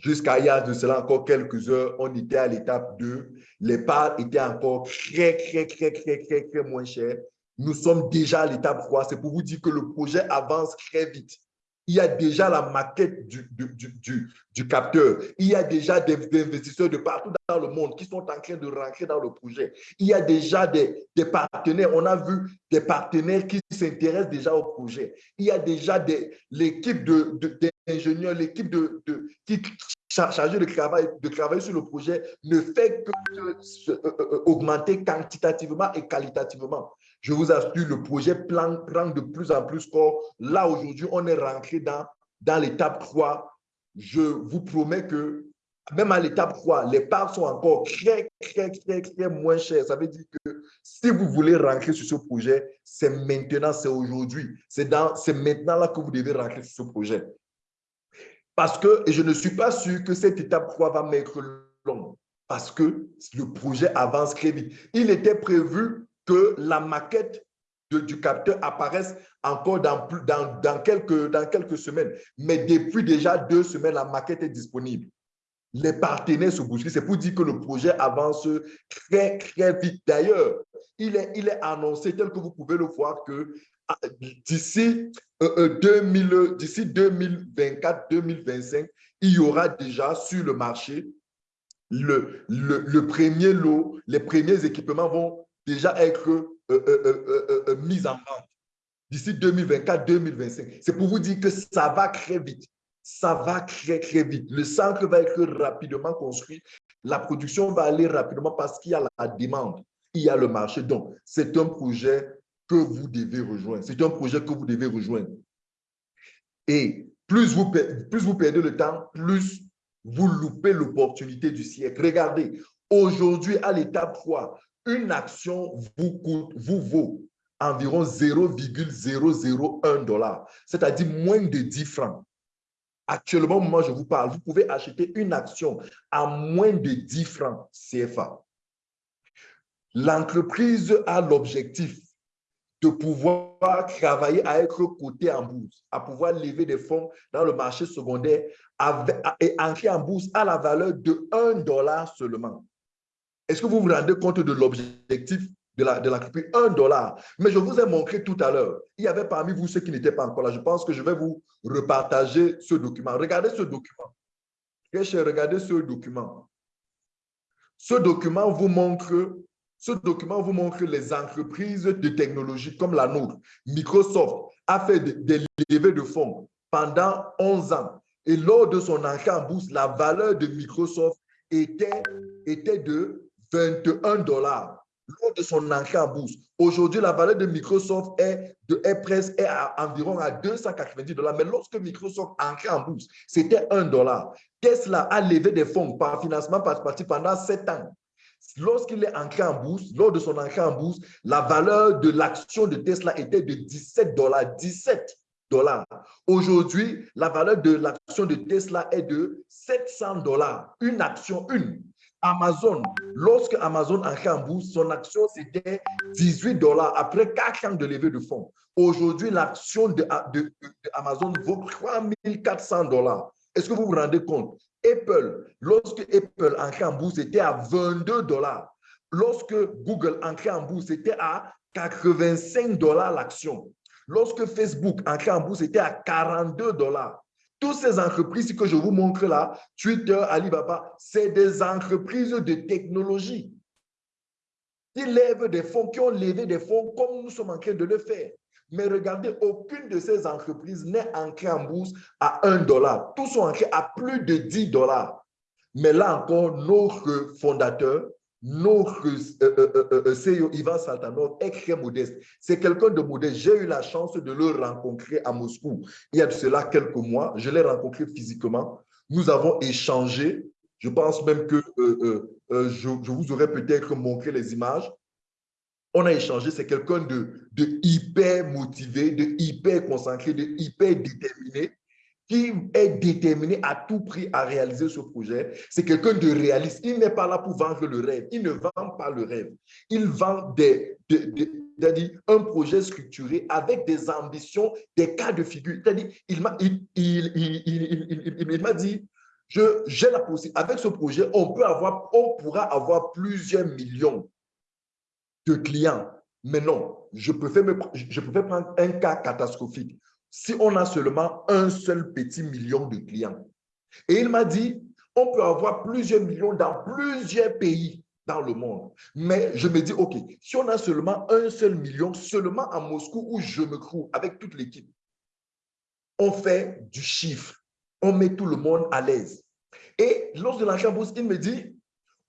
Jusqu'à il y a de cela encore quelques heures, on était à l'étape 2. Les parts étaient encore très, très, très, très, très, très moins chères. Nous sommes déjà à l'étape 3. C'est pour vous dire que le projet avance très vite. Il y a déjà la maquette du, du, du, capteur. Il y a déjà des, investisseurs de partout dans le monde qui sont en train de rentrer dans le projet. Il y a déjà des, des partenaires. On a vu des partenaires qui s'intéressent déjà au projet. Il y a déjà l'équipe d'ingénieurs, l'équipe de, qui chargée de travailler, de sur le projet ne fait que euh, euh, augmenter quantitativement et qualitativement je vous assure, le projet prend de plus en plus corps. Là, aujourd'hui, on est rentré dans, dans l'étape 3. Je vous promets que même à l'étape 3, les parts sont encore très, très, très, très moins chères. Ça veut dire que si vous voulez rentrer sur ce projet, c'est maintenant, c'est aujourd'hui. C'est maintenant là que vous devez rentrer sur ce projet. Parce que, et je ne suis pas sûr que cette étape 3 va m'être longue, parce que le projet avance très vite. Il était prévu que la maquette du capteur apparaisse encore dans, quelques, dans quelques semaines. Mais depuis déjà deux semaines, la maquette est disponible. Les partenaires se bousculent. C'est pour dire que le projet avance très, très vite. D'ailleurs, il est, il est annoncé, tel que vous pouvez le voir, que ah, d'ici euh, 2024-2025, euh, il y aura déjà sur le marché le, le, premier lot, les premiers équipements vont déjà être euh, euh, euh, mise en vente d'ici 2024-2025. C'est pour vous dire que ça va très vite. Ça va très, très vite. Le centre va être rapidement construit. La production va aller rapidement parce qu'il y a la demande. Il y a le marché. Donc, c'est un projet que vous devez rejoindre. C'est un projet que vous devez rejoindre. Et plus vous, plus vous perdez le temps, plus vous loupez l'opportunité du siècle. Regardez, aujourd'hui, à l'étape 3, une action vous, coûte, vous vaut environ 0,001 dollar, c'est-à-dire moins de 10 francs. Actuellement, moi, je vous parle, vous pouvez acheter une action à moins de 10 francs CFA. L'entreprise a l'objectif de pouvoir travailler à être coté en bourse, à pouvoir lever des fonds dans le marché secondaire et entrer en bourse à la valeur de 1 dollar seulement. Est-ce que vous vous rendez compte de l'objectif de la, de la 1 dollar. Mais je vous ai montré tout à l'heure, il y avait parmi vous ceux qui n'étaient pas encore là. Je pense que je vais vous repartager ce document. Regardez ce document. regardez ce document. Ce document vous montre ce document vous montre les entreprises de technologie comme la nôtre. Microsoft a fait des levées de fonds pendant 11 ans. Et lors de son entrée en bourse, la valeur de Microsoft était, était de 21 dollars lors de son entrée en bourse. Aujourd'hui, la valeur de Microsoft est, de, est presque à environ à 290 dollars. Mais lorsque Microsoft entré en bourse, c'était 1 dollar. Tesla a levé des fonds par financement participatif pendant 7 ans. Lorsqu'il est entré en bourse, lors de son entrée en bourse, la valeur de l'action de Tesla était de 17 dollars. 17 dollars. Aujourd'hui, la valeur de l'action de Tesla est de 700 dollars. Une action, une. Amazon, lorsque Amazon a en bourse, son action c'était 18 dollars après 4 ans de levée de fonds. Aujourd'hui, l'action de, de, Amazon vaut 3400 dollars. Est-ce que vous vous rendez compte? Apple, lorsque Apple entrait en bourse, c'était à 22 dollars. Lorsque Google entrait en bourse, c'était à 85 dollars l'action. Lorsque Facebook entrait en bourse, c'était à 42 dollars. Toutes ces entreprises que je vous montre là, Twitter, Alibaba, c'est des entreprises de technologie qui lèvent des fonds, qui ont levé des fonds comme nous sommes en train de le faire. Mais regardez, aucune de ces entreprises n'est ancrée en bourse à 1 dollar. Tous sont ancrés à plus de 10 dollars. Mais là encore, notre fondateur, notre euh, euh, euh, CEO Ivan Saltanov est très modeste. C'est quelqu'un de modeste. J'ai eu la chance de le rencontrer à Moscou il y a de cela quelques mois. Je l'ai rencontré physiquement. Nous avons échangé. Je pense même que je, vous aurais peut-être montré les images. On a échangé. C'est quelqu'un de, de hyper motivé, de hyper concentré, de hyper déterminé. Qui est déterminé à tout prix à réaliser ce projet, c'est quelqu'un de réaliste. Il n'est pas là pour vendre le rêve. Il ne vend pas le rêve. Il vend des, un projet structuré avec des ambitions, des cas de figure. C'est-à-dire, il m'a dit, j'ai la possibilité, avec ce projet, on, peut avoir, on pourra avoir plusieurs millions de clients. Mais non, je préfère, me, je préfère prendre un cas catastrophique si on a seulement un seul petit million de clients. Et il m'a dit, on peut avoir plusieurs millions dans plusieurs pays dans le monde. Mais je me dis, OK, si on a seulement un seul million, seulement à Moscou où je me trouve avec toute l'équipe, on fait du chiffre. On met tout le monde à l'aise. Et lors de l'entrée en bourse, il me dit,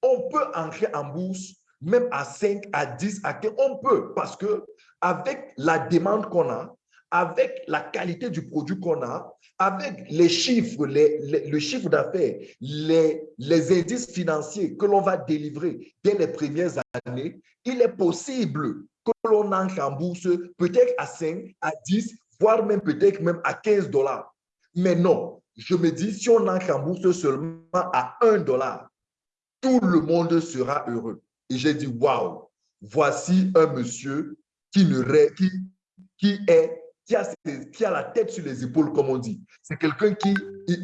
on peut entrer en bourse même à 5, à 10, à 15, on peut parce que avec la demande qu'on a, avec la qualité du produit qu'on a, avec les chiffres, le chiffre d'affaires, les, indices financiers que l'on va délivrer dès les premières années, il est possible que l'on en bourse peut-être à 5, à 10, voire même peut-être même à 15 dollars. Mais non, je me dis, si on en bourse seulement à 1 dollar, tout le monde sera heureux. Et j'ai dit, waouh, voici un monsieur qui, ne, qui est qui a, la tête sur les épaules, comme on dit. C'est quelqu'un qui,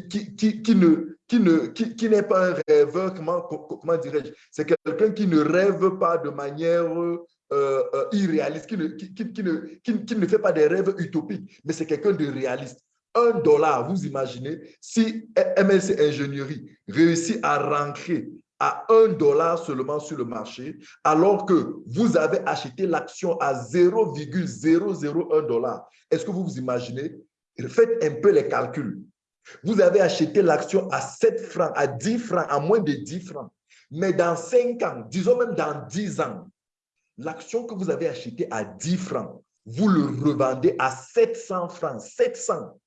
qui, qui, qui, ne, qui, ne, qui, qui n'est pas un rêveur, comment, comment dirais-je? C'est quelqu'un qui ne rêve pas de manière euh, euh, irréaliste, qui ne, qui, qui, ne, qui, ne fait pas des rêves utopiques, mais c'est quelqu'un de réaliste. Un dollar, vous imaginez, si MLC Ingénierie réussit à rentrer à 1 dollar seulement sur le marché, alors que vous avez acheté l'action à 0,001 dollar. Est-ce que vous vous imaginez? Faites un peu les calculs. Vous avez acheté l'action à 7 francs, à 10 francs, à moins de 10 francs. Mais dans 5 ans, disons même dans 10 ans, l'action que vous avez achetée à 10 francs, vous le revendez à 700 francs. 700.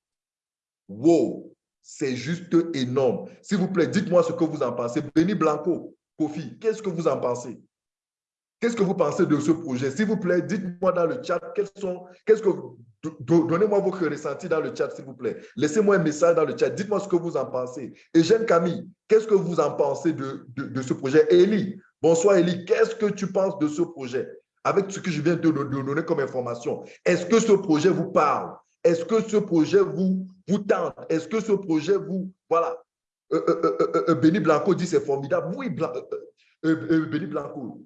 Wow! C'est juste énorme. S'il vous plaît, dites-moi ce que vous en pensez. Benny Blanco, Kofi, qu'est-ce que vous en pensez? Qu'est-ce que vous pensez de ce projet? S'il vous plaît, dites-moi dans le chat, quels sont, qu'est-ce que, donnez-moi vos ressentis dans le chat, s'il vous plaît. Laissez-moi un message dans le chat. Dites-moi ce que vous en pensez. Et Camille, qu'est-ce que vous en pensez de, de, ce projet? Élie, bonsoir Élie, qu'est-ce que tu penses de ce projet? Avec ce que je viens de donner comme information, est-ce que ce projet vous parle? Est-ce que ce projet vous, vous tente? Est-ce que ce projet vous... Voilà. Euh, euh, euh, Benny Blanco dit c'est formidable. Oui, Benny Blanco.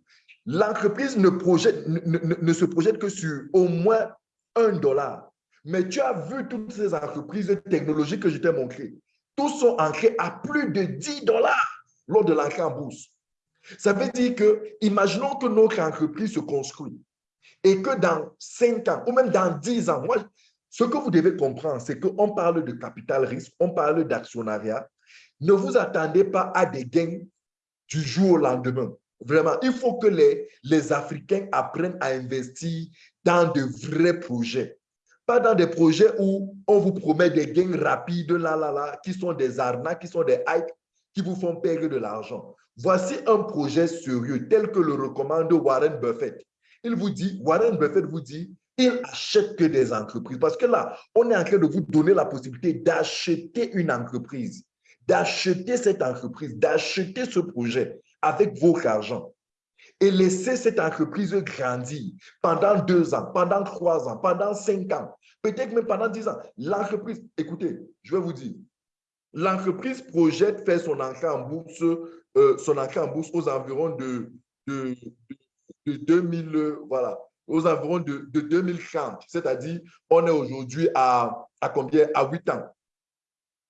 L'entreprise ne, ne, se projette que sur au moins un dollar. Mais tu as vu toutes ces entreprises technologiques que je t'ai montrées. Tous sont ancrés à plus de 10 dollars lors de l'entrée en bourse. Ça veut dire que, imaginons que notre entreprise se construit et que dans 5 ans ou même dans 10 ans, moi, ce que vous devez comprendre, c'est qu'on parle de capital risque, on parle d'actionnariat. Ne vous attendez pas à des gains du jour au lendemain. Vraiment, il faut que les, les Africains apprennent à investir dans de vrais projets. Pas dans des projets où on vous promet des gains rapides, là, là, là, qui sont des arnaques, qui sont des hypes, qui vous font perdre de l'argent. Voici un projet sérieux tel que le recommande Warren Buffett. Il vous dit, Warren Buffett vous dit, il achète que des entreprises. Parce que là, on est en train de vous donner la possibilité d'acheter une entreprise, d'acheter cette entreprise, d'acheter ce projet avec votre argent et laisser cette entreprise grandir pendant deux ans, pendant trois ans, pendant cinq ans, peut-être même pendant dix ans. L'entreprise, écoutez, je vais vous dire, l'entreprise projette faire son entrée en bourse, euh, son entrée en bourse aux environs de, de, de 2000, voilà, aux environs de, de 2030. C'est-à-dire, on est aujourd'hui à, à combien? À 8 ans.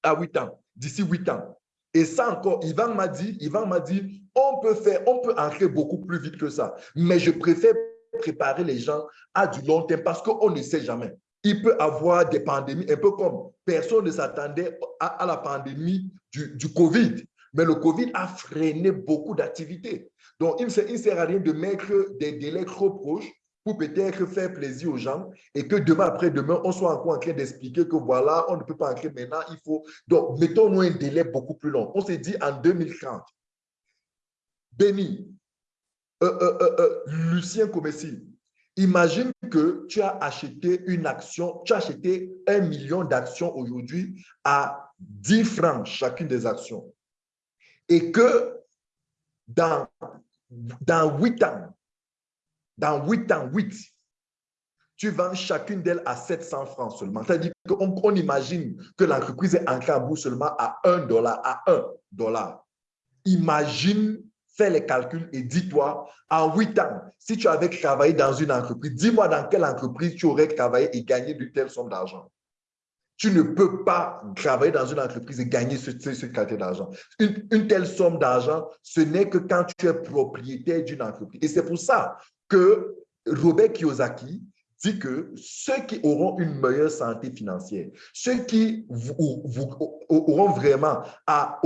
À 8 ans. D'ici 8 ans. Et ça encore, Ivan m'a dit, m'a dit, on peut faire, on peut entrer beaucoup plus vite que ça. Mais je préfère préparer les gens à du long terme parce qu'on ne sait jamais. Il peut avoir des pandémies, un peu comme personne ne s'attendait à, la pandémie du, du Covid. Mais le Covid a freiné beaucoup d'activités. Donc, il ne sert à rien de mettre des délais trop proches pour peut-être faire plaisir aux gens et que demain après-demain, on soit encore en train d'expliquer que voilà, on ne peut pas entrer maintenant, il faut... Donc, mettons-nous un délai beaucoup plus long. On s'est dit en 2030, Béni, euh, euh, euh, Lucien Comessi, Imagine que tu as acheté une action, tu as acheté un million d'actions aujourd'hui à 10 francs chacune des actions. Et que dans, dans 8 ans, dans 8 ans, 8, tu vends chacune d'elles à 700 francs seulement. C'est-à-dire qu'on on imagine que l'entreprise est en en seulement à 1 dollar, à 1 dollar. Imagine fais les calculs et dis-toi, en huit ans, si tu avais travaillé dans une entreprise, dis-moi dans quelle entreprise tu aurais travaillé et gagné de telle somme d'argent. Tu ne peux pas travailler dans une entreprise et gagner ce, ce, quantité d'argent. Une, une, telle somme d'argent, ce n'est que quand tu es propriétaire d'une entreprise. Et c'est pour ça que Robert Kiyosaki dit que ceux qui auront une meilleure santé financière, ceux qui auront vraiment à,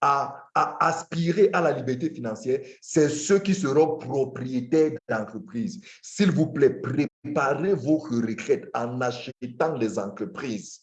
à, aspirer à la liberté financière, c'est ceux qui seront propriétaires d'entreprises. S'il vous plaît, préparez vos retraites en achetant des entreprises.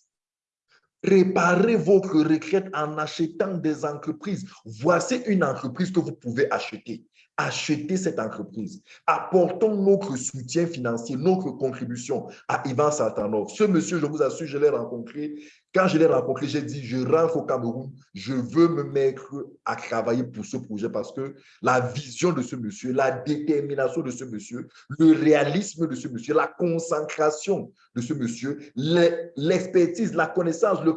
Préparez vos retraites en achetant des entreprises. Voici une entreprise que vous pouvez acheter acheter cette entreprise. Apportons notre soutien financier, notre contribution à Ivan Saltanov. Ce monsieur, je vous assure, je l'ai rencontré quand je l'ai rencontré, j'ai dit, je rentre au Cameroun, je veux me mettre à travailler pour ce projet parce que la vision de ce monsieur, la détermination de ce monsieur, le réalisme de ce monsieur, la concentration de ce monsieur, l'expertise, la connaissance, le,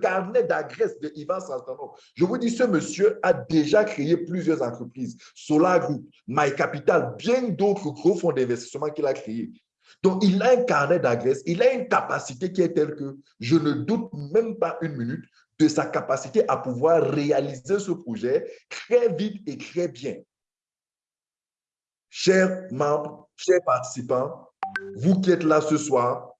carnet d'adresse de Ivan Saltanov. Je vous dis, ce monsieur a déjà créé plusieurs entreprises, Solar Group, My Capital, bien d'autres gros fonds d'investissement qu'il a créés. Donc, il a un carnet d'adresse, il a une capacité qui est telle que je ne doute même pas une minute de sa capacité à pouvoir réaliser ce projet très vite et très bien. Chers membres, chers participants, vous qui êtes là ce soir,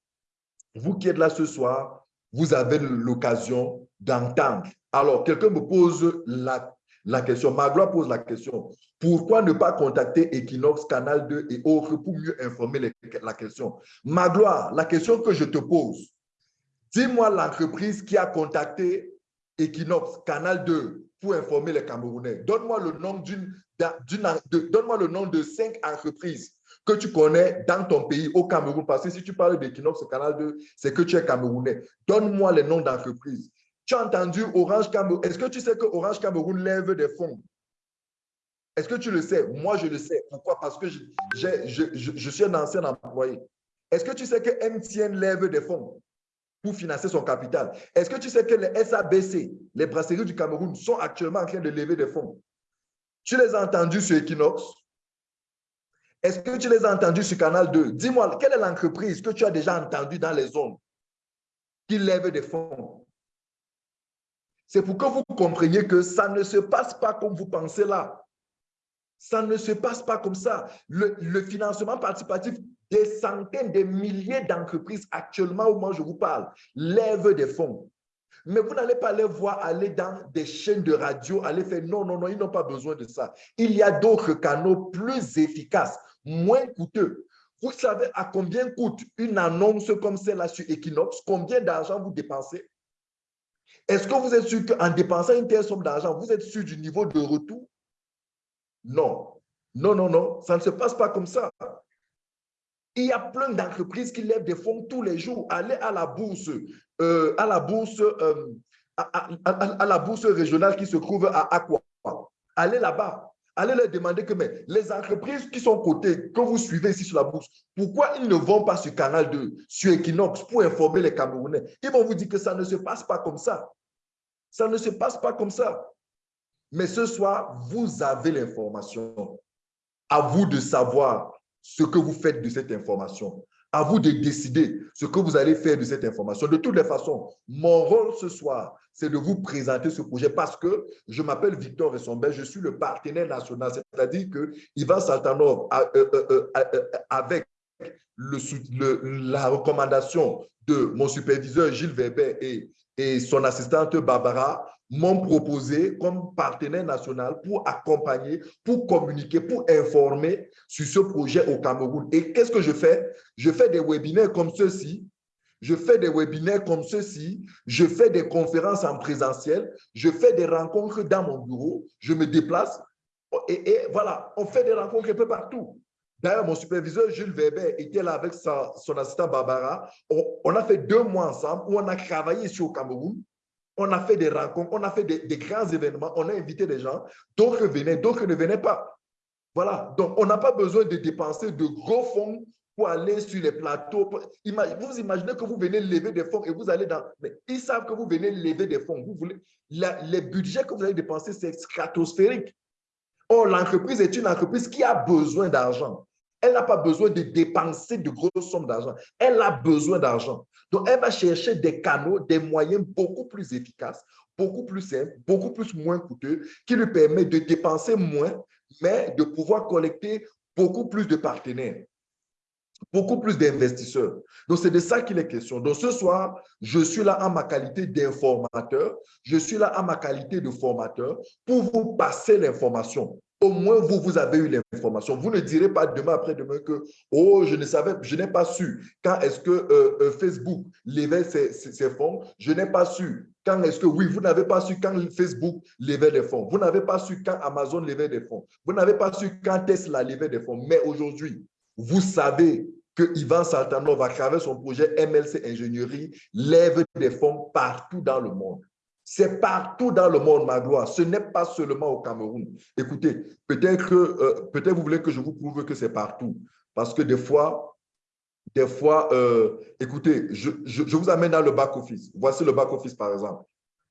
vous qui êtes là ce soir, vous avez l'occasion d'entendre. Alors, quelqu'un me pose la la question. Magloire pose la question. Pourquoi ne pas contacter Equinox, Canal 2 et autres pour mieux informer la question? Magloire, la question que je te pose, dis-moi l'entreprise qui a contacté Equinox, Canal 2 pour informer les Camerounais. Donne-moi le nom d'une, donne-moi le nom de cinq entreprises que tu connais dans ton pays, au Cameroun, parce que si tu parles d'Equinox, Canal 2, c'est que tu es Camerounais. Donne-moi les noms d'entreprises. Tu as entendu Orange Cameroun. Est-ce que tu sais que Orange Cameroun lève des fonds? Est-ce que tu le sais? Moi, je le sais. Pourquoi? Parce que je, je, suis un ancien employé. Est-ce que tu sais que MTN lève des fonds pour financer son capital? Est-ce que tu sais que les SABC, les brasseries du Cameroun, sont actuellement en train de lever des fonds? Tu les as entendus sur Equinox? Est-ce que tu les as entendus sur Canal 2? Dis-moi, quelle est l'entreprise que tu as déjà entendue dans les zones qui lève des fonds? C'est pour que vous compreniez que ça ne se passe pas comme vous pensez là. Ça ne se passe pas comme ça. Le, financement participatif, des centaines, des milliers d'entreprises actuellement au moment où je vous parle, lèvent des fonds. Mais vous n'allez pas les voir aller dans des chaînes de radio, aller faire non, non, non, ils n'ont pas besoin de ça. Il y a d'autres canaux plus efficaces, moins coûteux. Vous savez à combien coûte une annonce comme celle-là sur Equinox? Combien d'argent vous dépensez? Est-ce que vous êtes sûr qu'en dépensant une telle somme d'argent, vous êtes sûr du niveau de retour? Non. Non, non, non, ça ne se passe pas comme ça. Il y a plein d'entreprises qui lèvent des fonds tous les jours. Allez à la bourse, euh, à la bourse, euh, à, la bourse régionale qui se trouve à Aqua. Allez là-bas. Allez leur demander que les entreprises qui sont cotées, que vous suivez ici sur la bourse, pourquoi ils ne vont pas sur Canal 2, sur Equinox pour informer les Camerounais? Ils vont vous dire que ça ne se passe pas comme ça. Ça ne se passe pas comme ça. Mais ce soir, vous avez l'information. À vous de savoir ce que vous faites de cette information. À vous de décider ce que vous allez faire de cette information. De toutes les façons, mon rôle ce soir, c'est de vous présenter ce projet parce que je m'appelle Victor Ressomber, je suis le partenaire national, c'est-à-dire que Ivan Saltanov, euh, euh, euh, avec la recommandation de mon superviseur Gilles Weber et son assistante Barbara m'ont proposé comme partenaire national pour accompagner, pour communiquer, pour informer sur ce projet au Cameroun. Et qu'est-ce que je fais? Je fais des webinaires comme ceci. Je fais des webinaires comme ceci. Je fais des conférences en présentiel. Je fais des rencontres dans mon bureau. Je me déplace. Et, voilà, on fait des rencontres un peu partout. D'ailleurs, mon superviseur Jules Weber était là avec son assistant Barbara. On, a fait deux mois ensemble où on a travaillé ici au Cameroun. On a fait des rencontres, on a fait des, grands événements, on a invité des gens. D'autres venaient, d'autres ne venaient pas. Voilà. Donc, on n'a pas besoin de dépenser de gros fonds pour aller sur les plateaux. Vous imaginez que vous venez lever des fonds et vous allez dans... Mais ils savent que vous venez lever des fonds. Vous voulez... les budgets que vous allez dépenser, c'est stratosphérique. Or, l'entreprise est une entreprise qui a besoin d'argent. Elle n'a pas besoin de dépenser de grosses sommes d'argent. Elle a besoin d'argent. Donc, elle va chercher des canaux, des moyens beaucoup plus efficaces, beaucoup plus simples, beaucoup plus moins coûteux, qui lui permettent de dépenser moins, mais de pouvoir collecter beaucoup plus de partenaires beaucoup plus d'investisseurs. Donc, c'est de ça qu'il est question. Donc, ce soir, je suis là en ma qualité d'informateur, je suis là en ma qualité de formateur pour vous passer l'information au moins vous, vous avez eu l'information. Vous ne direz pas demain après-demain que « Oh, je ne savais, je n'ai pas su quand est-ce que euh, euh, Facebook levait ses, ses, fonds. Je n'ai pas su quand est-ce que, oui, vous n'avez pas su quand Facebook levait des fonds. Vous n'avez pas su quand Amazon levait des fonds. Vous n'avez pas su quand Tesla levait des fonds. Mais aujourd'hui, vous savez que Ivan Saltanov, à travers son projet MLC Ingénierie, lève des fonds partout dans le monde. C'est partout dans le monde, ma gloire. Ce n'est pas seulement au Cameroun. Écoutez, peut-être que euh, peut-être vous voulez que je vous prouve que c'est partout. Parce que des fois, des fois, euh, écoutez, je, je, vous amène dans le back-office. Voici le back-office, par exemple.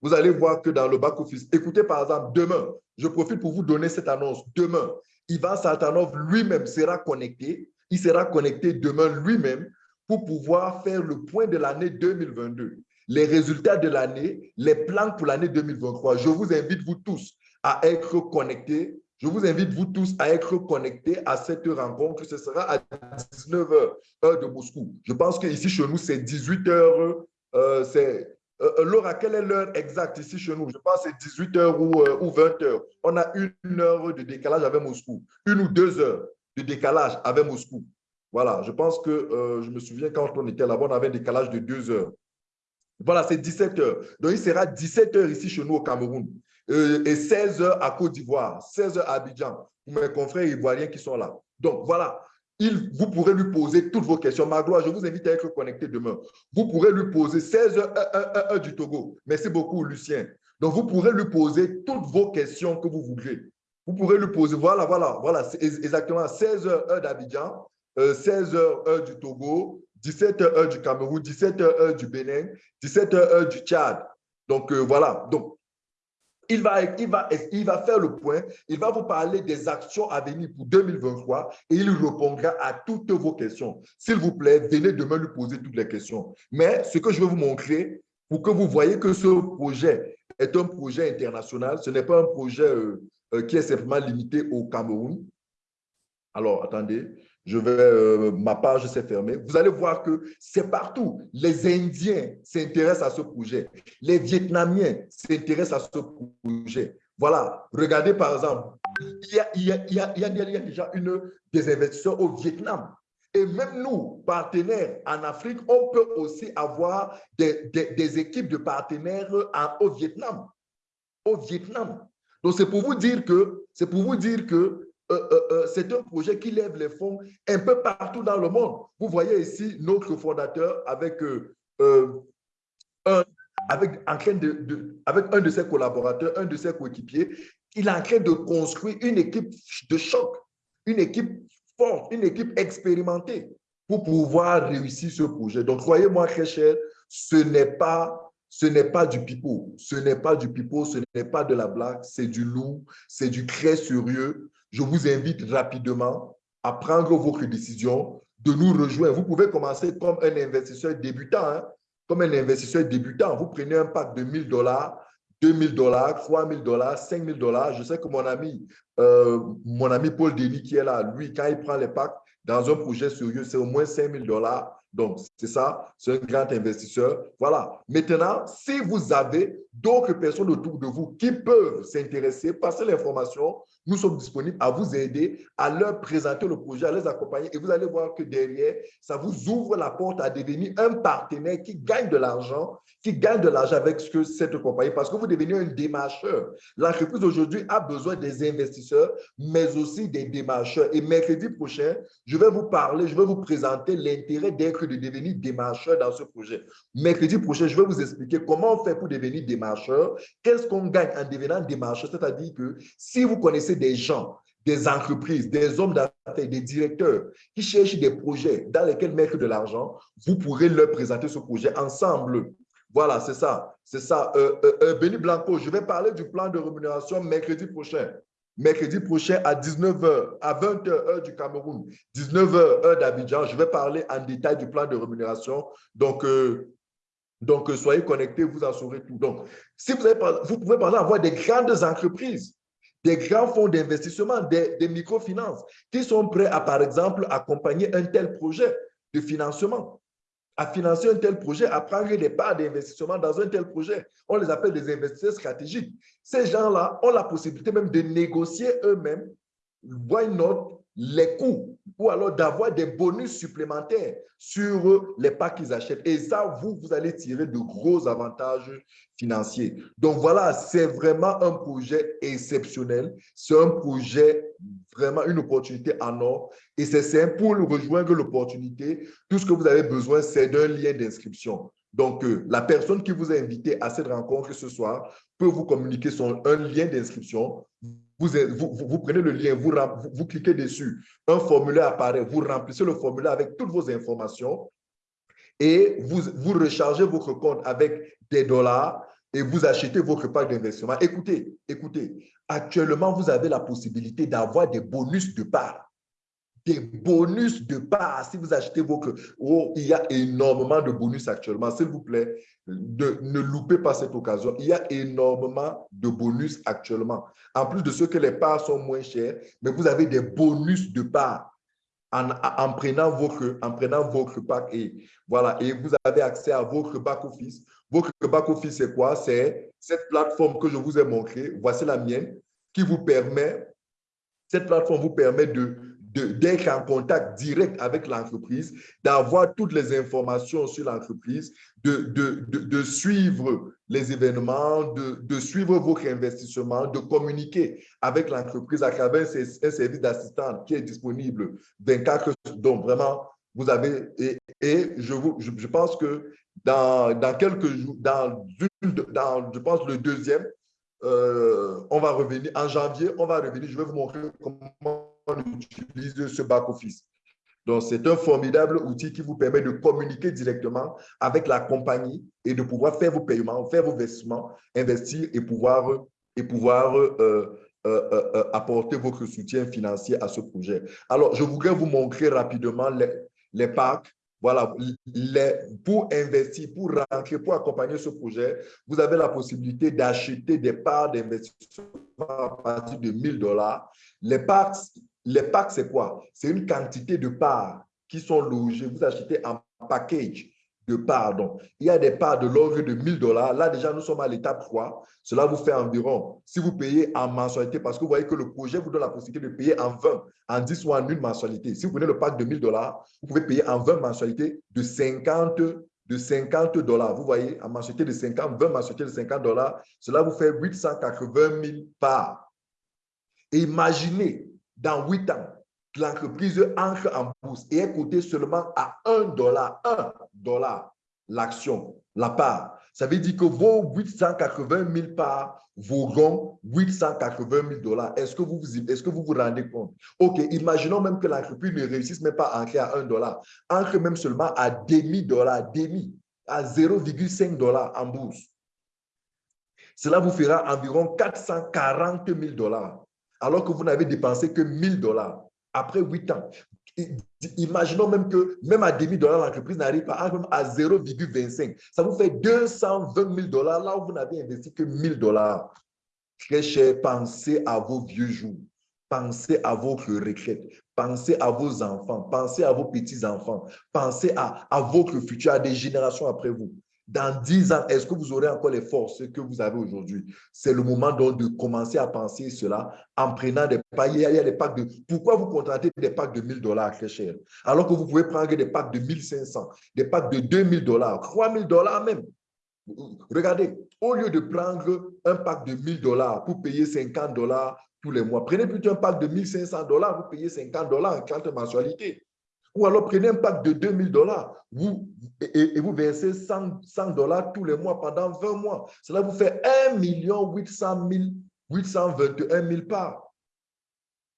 Vous allez voir que dans le back-office, écoutez, par exemple, demain, je profite pour vous donner cette annonce. Demain, Ivan Saltanov lui-même sera connecté. Il sera connecté demain lui-même pour pouvoir faire le point de l'année 2022 les résultats de l'année, les plans pour l'année 2023. Je vous invite, vous tous, à être connectés. Je vous invite, vous tous, à être connectés à cette rencontre. Ce sera à 19h, heure de Moscou. Je pense qu'ici, chez nous, c'est 18h. Euh, c'est euh, Laura, quelle est l'heure exacte ici chez nous? Je pense que c'est 18h ou, euh, ou 20h. On a une heure de décalage avec Moscou. Une ou deux heures de décalage avec Moscou. Voilà, je pense que euh, je me souviens quand on était là-bas, on avait un décalage de deux heures. Voilà, c'est 17 heures. Donc, il sera 17 heures ici chez nous au Cameroun euh, et 16 heures à Côte d'Ivoire, 16 heures à Abidjan, pour mes confrères ivoiriens qui sont là. Donc, voilà, il, vous pourrez lui poser toutes vos questions. Magloire, je vous invite à être connecté demain. Vous pourrez lui poser 16 heures, heure, du Togo. Merci beaucoup, Lucien. Donc, vous pourrez lui poser toutes vos questions que vous voudrez. Vous pourrez lui poser, voilà, voilà, voilà, exactement 16 heures, heure d'Abidjan, 16 euh, heures, heure du Togo, 17 heures du Cameroun, 17 heures du Bénin, 17 heures du Tchad. Donc, euh, voilà. Donc, il va faire le point, il va vous parler des actions à venir pour 2023 et il répondra à toutes vos questions. S'il vous plaît, venez demain lui poser toutes les questions. Mais ce que je vais vous montrer, pour que vous voyez que ce projet est un projet international, ce n'est pas un projet euh, euh, qui est simplement limité au Cameroun. Alors, attendez, je vais, euh, ma page s'est fermée. Vous allez voir que c'est partout. Les Indiens s'intéressent à ce projet. Les Vietnamiens s'intéressent à ce projet. Voilà, regardez par exemple, il y a, déjà une, des investisseurs au Vietnam. Et même nous, partenaires en Afrique, on peut aussi avoir des, des, équipes de partenaires en, au Vietnam. Au Vietnam. Donc, c'est pour vous dire que, c'est pour vous dire que euh, euh, euh, c'est un projet qui lève les fonds un peu partout dans le monde. Vous voyez ici notre fondateur avec, un, avec, en train de, avec un de ses collaborateurs, un de ses coéquipiers. Il est en train de construire une équipe de choc, une équipe forte, une équipe expérimentée pour pouvoir réussir ce projet. Donc, croyez-moi, très cher, ce n'est pas ce n'est pas du pipeau, ce n'est pas du pipeau, ce n'est pas de la blague, c'est du loup, c'est du très sérieux. Je vous invite rapidement à prendre votre décision, de nous rejoindre. Vous pouvez commencer comme un investisseur débutant, hein. comme un investisseur débutant. Vous prenez un pack de 1000 dollars, 2000 dollars, 3000 dollars, 5000 dollars. Je sais que mon ami, euh, mon ami Paul Denis qui est là, lui, quand il prend les packs dans un projet sérieux, c'est au moins 5000 dollars donc, c'est ça, c'est un grand investisseur. Voilà. Maintenant, si vous avez d'autres personnes autour de vous qui peuvent s'intéresser, passez l'information, nous sommes disponibles à vous aider, à leur présenter le projet, à les accompagner. Et vous allez voir que derrière, ça vous ouvre la porte à devenir un partenaire qui gagne de l'argent, qui gagne de l'argent avec ce que cette compagnie, parce que vous devenez un démarcheur. L'entreprise aujourd'hui a besoin des investisseurs, mais aussi des démarcheurs. Et mercredi prochain, je vais vous parler, je vais vous présenter l'intérêt d'être de devenir démarcheur dans ce projet. Mercredi prochain, je vais vous expliquer comment on fait pour devenir démarcheur, qu'est-ce qu'on gagne en devenant démarcheur, c'est-à-dire que si vous connaissez des gens, des entreprises, des hommes d'affaires, des directeurs qui cherchent des projets dans lesquels mettre de l'argent, vous pourrez leur présenter ce projet ensemble. Voilà, c'est ça. C'est ça. Euh, euh, euh Benny Blanco, je vais parler du plan de rémunération mercredi prochain. Mercredi prochain à 19h, à 20h, heure du Cameroun, 19h, heure d'Abidjan, je vais parler en détail du plan de rémunération. Donc, euh, donc soyez connectés, vous en saurez tout. Donc, si vous, avez, vous pouvez par exemple avoir des grandes entreprises des grands fonds d'investissement, des, microfinances qui sont prêts à, par exemple, accompagner un tel projet de financement, à financer un tel projet, à prendre des parts d'investissement dans un tel projet. On les appelle des investisseurs stratégiques. Ces gens-là ont la possibilité même de négocier eux-mêmes, why not, les coûts ou alors d'avoir des bonus supplémentaires sur les parts qu'ils achètent. Et ça, vous, vous allez tirer de gros avantages financiers. Donc voilà, c'est vraiment un projet exceptionnel. C'est un projet, vraiment une opportunité en or. Et c'est simple, pour rejoindre l'opportunité, tout ce que vous avez besoin, c'est d'un lien d'inscription. Donc, euh, la personne qui vous a invité à cette rencontre ce soir peut vous communiquer son, un lien d'inscription. Vous, prenez le lien, vous, vous, cliquez dessus, un formulaire apparaît, vous remplissez le formulaire avec toutes vos informations et vous, vous rechargez votre compte avec des dollars et vous achetez votre pack d'investissement. Écoutez, écoutez, actuellement, vous avez la possibilité d'avoir des bonus de part des bonus de part si vous achetez vos... Oh, il y a énormément de bonus actuellement. S'il vous plaît, ne loupez pas cette occasion. Il y a énormément de bonus actuellement. En plus de ce que les parts sont moins chères, mais vous avez des bonus de part en, en, prenant votre, en prenant votre pack et voilà, et vous avez accès à votre back-office. Votre back-office, c'est quoi? C'est cette plateforme que je vous ai montrée. Voici la mienne qui vous permet, cette plateforme vous permet de d'être en contact direct avec l'entreprise, d'avoir toutes les informations sur l'entreprise, de, de, de, suivre les événements, de, suivre votre investissement, de communiquer avec l'entreprise à travers un service d'assistance qui est disponible 24 Donc, vraiment, vous avez, et, et je, vous, je, pense que dans, dans quelques jours, dans, dans, je pense, le deuxième, euh, on va revenir, en janvier, on va revenir, je vais vous montrer comment on utilise ce back-office. Donc, c'est un formidable outil qui vous permet de communiquer directement avec la compagnie et de pouvoir faire vos paiements, faire vos investissements, investir et pouvoir, et pouvoir euh, euh, euh, apporter votre soutien financier à ce projet. Alors, je voudrais vous montrer rapidement les, les packs. Voilà, les, pour investir, pour rentrer, pour accompagner ce projet, vous avez la possibilité d'acheter des parts d'investissement à partir de 1000 dollars. Les parts les packs, c'est quoi? C'est une quantité de parts qui sont logées. Vous achetez un package de parts. Il y a des parts de l'ordre de 1000 dollars. Là, déjà, nous sommes à l'étape 3. Cela vous fait environ, si vous payez en mensualité, parce que vous voyez que le projet vous donne la possibilité de payer en 20, en 10 ou en une mensualité. Si vous prenez le pack de 1000 dollars, vous pouvez payer en 20 mensualités de 50 de 50 dollars. Vous voyez, en mensualité de 50, 20 mensualités de 50 dollars, cela vous fait 880 000 parts. imaginez dans huit ans, l'entreprise entre en bourse et est cotée seulement à 1 dollar, 1 dollar l'action, la part. Ça veut dire que vos 880 000 parts vaudront 880 000 dollars. Est-ce que, vous, est que vous vous rendez compte? OK, imaginons même que l'entreprise ne réussisse même pas à entrer à 1 dollar. Entre même seulement à demi-dollar, demi, à 0,5 dollars en bourse. Cela vous fera environ 440 000 dollars alors que vous n'avez dépensé que 1000 dollars après 8 ans. Imaginons même que même à demi-dollar, l'entreprise n'arrive pas à 0,25. Ça vous fait 220 000 dollars là où vous n'avez investi que 1000 dollars. Très cher, pensez à vos vieux jours. Pensez à votre retraite. Pensez à vos enfants. Pensez à vos petits-enfants. Pensez à votre futur, à des générations après vous. Dans 10 ans, est-ce que vous aurez encore les forces que vous avez aujourd'hui? C'est le moment donc de commencer à penser cela en prenant des packs. Il y a, des packs de... Pourquoi vous contractez des packs de 1000 dollars très cher? Alors que vous pouvez prendre des packs de 1500, des packs de 2000 dollars, 3000 dollars même. Regardez, au lieu de prendre un pack de 1000 dollars pour payer 50 dollars tous les mois, prenez plutôt un pack de 1500 dollars, vous payez 50 dollars en 40 mensualités. Ou alors prenez un pack de 2000 dollars vous, et, vous versez 100 dollars tous les mois pendant 20 mois. Cela vous fait 1 800 821 000 parts.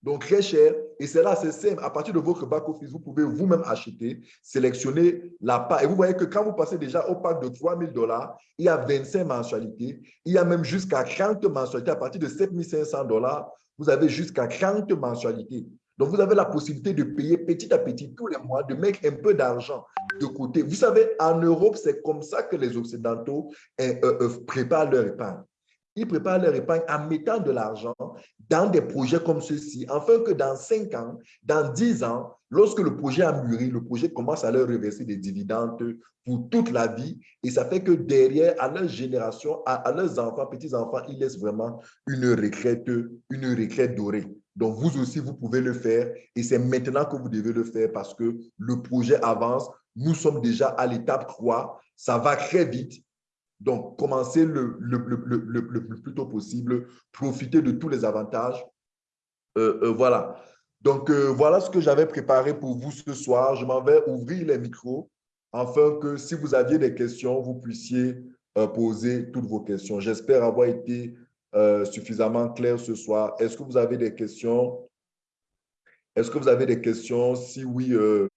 Donc, très cher. Et c'est là, c'est simple. À partir de votre back-office, vous pouvez vous-même acheter, sélectionner la part. Et vous voyez que quand vous passez déjà au pack de 3 000 dollars, il y a 25 mensualités. Il y a même jusqu'à 30 mensualités. À partir de 7 500 dollars, vous avez jusqu'à 30 mensualités. Donc, vous avez la possibilité de payer petit à petit, tous les mois, de mettre un peu d'argent de côté. Vous savez, en Europe, c'est comme ça que les Occidentaux euh, euh, euh, préparent leur épargne. Ils préparent leur épargne en mettant de l'argent dans des projets comme ceci, afin que dans 5 ans, dans 10 ans, lorsque le projet a mûri, le projet commence à leur reverser des dividendes pour toute la vie. Et ça fait que derrière, à leur génération, à, leurs enfants, petits-enfants, ils laissent vraiment une retraite, une retraite dorée. Donc, vous aussi, vous pouvez le faire et c'est maintenant que vous devez le faire parce que le projet avance. Nous sommes déjà à l'étape 3. Ça va très vite. Donc, commencez le, le, plus tôt possible. Profitez de tous les avantages. Euh, euh, voilà. Donc, euh, voilà ce que j'avais préparé pour vous ce soir. Je m'en vais ouvrir les micros afin que si vous aviez des questions, vous puissiez poser toutes vos questions. J'espère avoir été euh, suffisamment clair ce soir. Est-ce que vous avez des questions? Est-ce que vous avez des questions? Si oui, euh,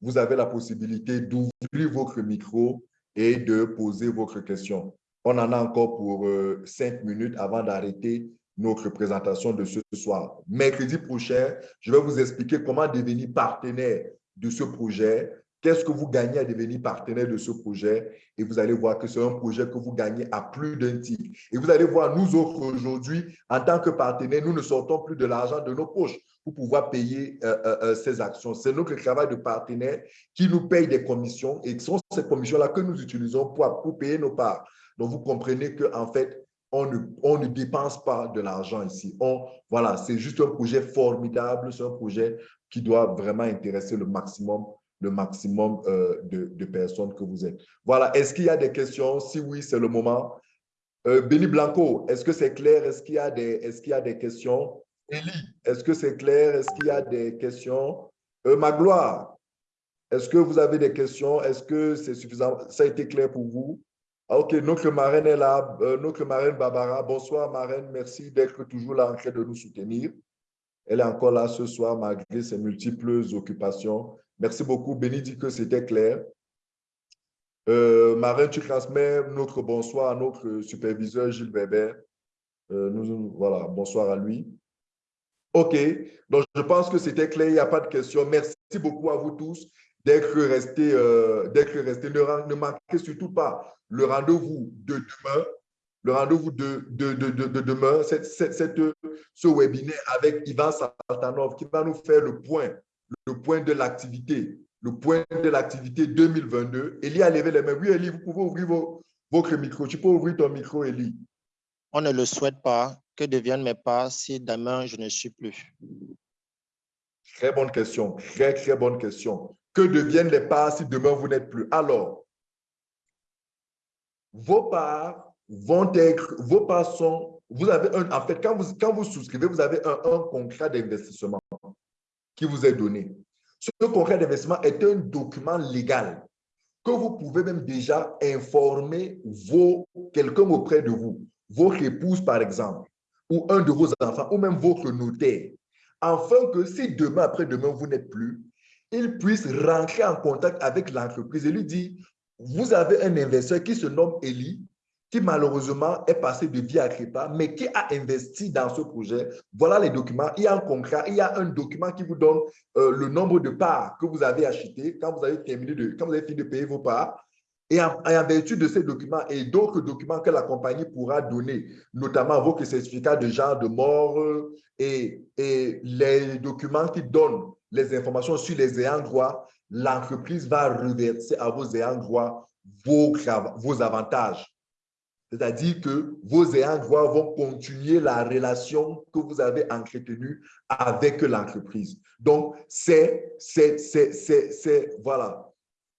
vous avez la possibilité d'ouvrir votre micro et de poser votre question. On en a encore pour euh, cinq minutes avant d'arrêter notre présentation de ce soir. Mercredi prochain, je vais vous expliquer comment devenir partenaire de ce projet, Qu'est-ce que vous gagnez à devenir partenaire de ce projet? Et vous allez voir que c'est un projet que vous gagnez à plus d'un titre. Et vous allez voir, nous autres aujourd'hui, en tant que partenaires, nous ne sortons plus de l'argent de nos poches pour pouvoir payer euh, euh, euh, ces actions. C'est notre travail de partenaire qui nous paye des commissions et ce sont ces commissions-là que nous utilisons pour, pour payer nos parts. Donc, vous comprenez qu'en fait, on ne, on ne, dépense pas de l'argent ici. On, voilà, c'est juste un projet formidable, c'est un projet qui doit vraiment intéresser le maximum le maximum euh, de, personnes que vous êtes. Voilà, est-ce qu'il y a des questions? Si oui, c'est le moment. Euh, Benny Blanco, est-ce que c'est clair? Est-ce qu'il y, a des, questions? Elie, est-ce que c'est clair? Est-ce qu'il y a des questions? Euh, Magloire, est-ce que vous avez des questions? Est-ce que c'est suffisant? Ça a été clair pour vous? Ah, OK, notre marraine est là. Euh, notre marraine Barbara. Bonsoir, marraine. Merci d'être toujours là en train de nous soutenir. Elle est encore là ce soir malgré ses multiples occupations. Merci beaucoup. Béni dit que c'était clair. Euh, Marin, tu transmets notre bonsoir à notre superviseur Gilles Weber. Euh, voilà, bonsoir à lui. OK, donc je pense que c'était clair, il n'y a pas de questions. Merci beaucoup à vous tous d'être restés. Euh. Ne, ne manquez surtout pas le rendez-vous de demain. Le rendez-vous de, de, de, demain, c'est ce webinaire avec Ivan Saltanov qui va nous faire le point le point de l'activité, le point de l'activité 2022. Elie a levé les mains. Oui, Elie, vous pouvez ouvrir votre micro. Tu peux ouvrir ton micro, Elie. On ne le souhaite pas. Que deviennent mes pas si demain je ne suis plus? Très bonne question. Très, très bonne question. Que deviennent les parts si demain vous n'êtes plus? Alors, vos parts vont être, vos parts sont, vous avez un, en fait, quand vous, quand vous souscrivez, vous avez un, un contrat d'investissement qui vous est donné. Ce contrat d'investissement est un document légal que vous pouvez même déjà informer vos quelqu'un auprès de vous, votre épouse par exemple, ou un de vos enfants, ou même votre notaire, afin que si demain, après-demain, vous n'êtes plus, il puisse rentrer en contact avec l'entreprise et lui dire, vous avez un investisseur qui se nomme Eli, qui malheureusement est passé de vie à crépa, mais qui a investi dans ce projet. Voilà les documents. Il y a un contrat, il y a un document qui vous donne euh, le nombre de parts que vous avez achetées quand vous avez terminé de, quand vous avez fini de payer vos parts. Et en, vertu de ces documents et d'autres documents que la compagnie pourra donner, notamment vos certificats de genre de mort et, les documents qui donnent les informations sur les ayants droit, l'entreprise va reverser à vos ayants droit vos, vos avantages. C'est-à-dire que vos ayants droit vont continuer la relation que vous avez entretenue avec l'entreprise. Donc, c'est, c'est, voilà,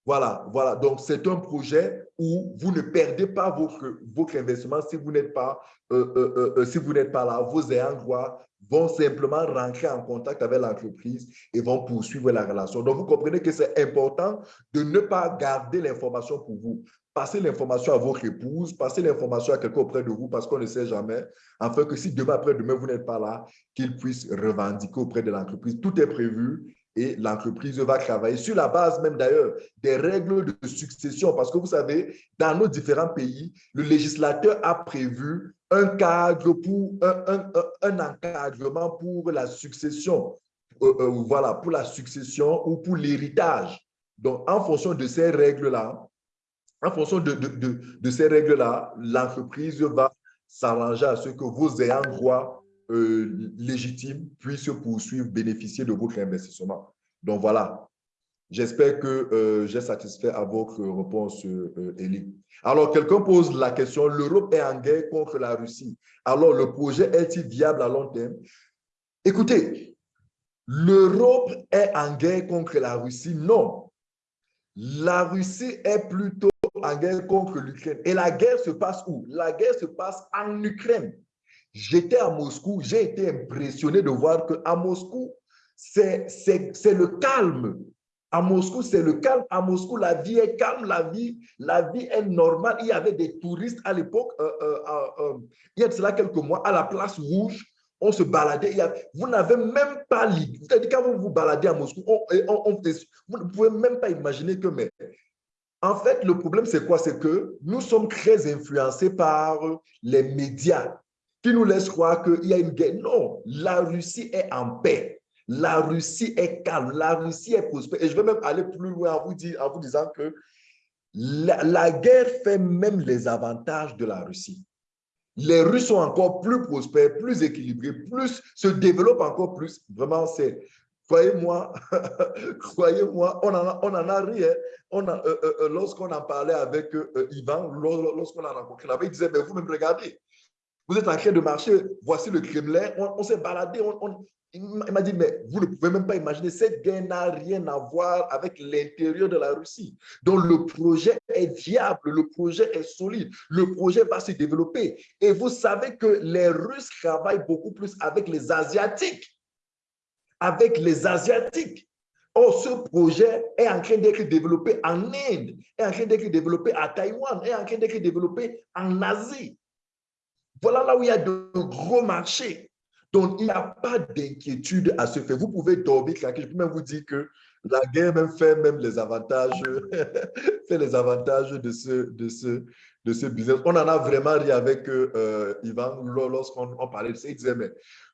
voilà, voilà. Donc, c'est un projet où vous ne perdez pas votre, votre investissement si vous n'êtes pas, euh, euh, euh, si vous n'êtes pas là. Vos ayants droit vont simplement rentrer en contact avec l'entreprise et vont poursuivre la relation. Donc, vous comprenez que c'est important de ne pas garder l'information pour vous. Passez l'information à votre épouse, passez l'information à quelqu'un auprès de vous parce qu'on ne sait jamais, afin que si demain après-demain, vous n'êtes pas là, qu'il puisse revendiquer auprès de l'entreprise. Tout est prévu et l'entreprise va travailler sur la base même d'ailleurs des règles de succession parce que vous savez, dans nos différents pays, le législateur a prévu un cadre pour un, encadrement pour la succession, euh, euh, voilà, pour la succession ou pour l'héritage. Donc, en fonction de ces règles-là, en fonction de, de, de, ces règles-là, l'entreprise va s'arranger à ce que vos ayants droit euh, légitimes puissent poursuivre, bénéficier de votre investissement. Donc voilà, j'espère que j'ai satisfait à votre réponse, euh, alors, quelqu'un pose la question, l'Europe est en guerre contre la Russie. Alors, le projet est-il viable à long terme? Écoutez, l'Europe est en guerre contre la Russie? Non. La Russie est plutôt en guerre contre l'Ukraine. Et la guerre se passe où? La guerre se passe en Ukraine. J'étais à Moscou, j'ai été impressionné de voir qu'à Moscou, c'est le calme. À Moscou, c'est le calme. À Moscou, la vie est calme, la vie, la vie est normale. Il y avait des touristes à l'époque, euh, euh, euh, il y a de cela quelques mois, à la place rouge, on se baladait. vous n'avez même pas l'idée. Quand vous vous baladez à Moscou, vous ne pouvez même pas imaginer que, mais en fait, le problème, c'est quoi? C'est que nous sommes très influencés par les médias qui nous laissent croire qu'il y a une guerre. Non, la Russie est en paix. La Russie est calme, la Russie est prospère. Et je vais même aller plus loin en vous, disant que la, guerre fait même les avantages de la Russie. Les Russes sont encore plus prospères, plus équilibrés, plus se développent encore plus. Vraiment, c'est, croyez-moi, croyez-moi, on en a, on en a rien. On a, euh, euh, euh, lorsqu'on en parlait avec Ivan, lorsqu'on l'a rencontré il disait, mais vous me regardez, vous êtes en train de marcher, voici le Kremlin, on, s'est baladé, on, il m'a dit, mais vous ne pouvez même pas imaginer, cette guerre n'a rien à voir avec l'intérieur de la Russie. Donc, le projet est viable, le projet est solide, le projet va se développer. Et vous savez que les Russes travaillent beaucoup plus avec les Asiatiques. Avec les Asiatiques. Or, ce projet est en train d'être développé en Inde, est en train d'être développé à Taïwan, est en train d'être développé en Asie. Voilà là où il y a de gros marchés. Donc, il n'y a pas d'inquiétude à se faire. Vous pouvez dormir Je peux même vous dire que la guerre même fait même les avantages, fait les avantages de ce, de, ce, de ce business. On en a vraiment ri avec euh, Ivan lorsqu'on parlait de ça. Il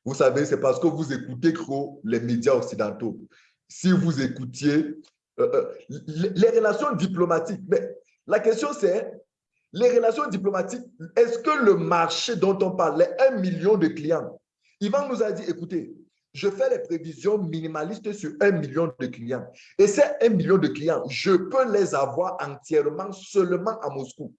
vous savez, c'est parce que vous écoutez trop les médias occidentaux. Si vous écoutiez euh, euh, les relations diplomatiques, mais la question c'est, les relations diplomatiques, est-ce que le marché dont on parlait, un million de clients, Ivan nous a dit, écoutez, je fais les prévisions minimalistes sur un million de clients. Et ces un million de clients, je peux les avoir entièrement seulement à Moscou.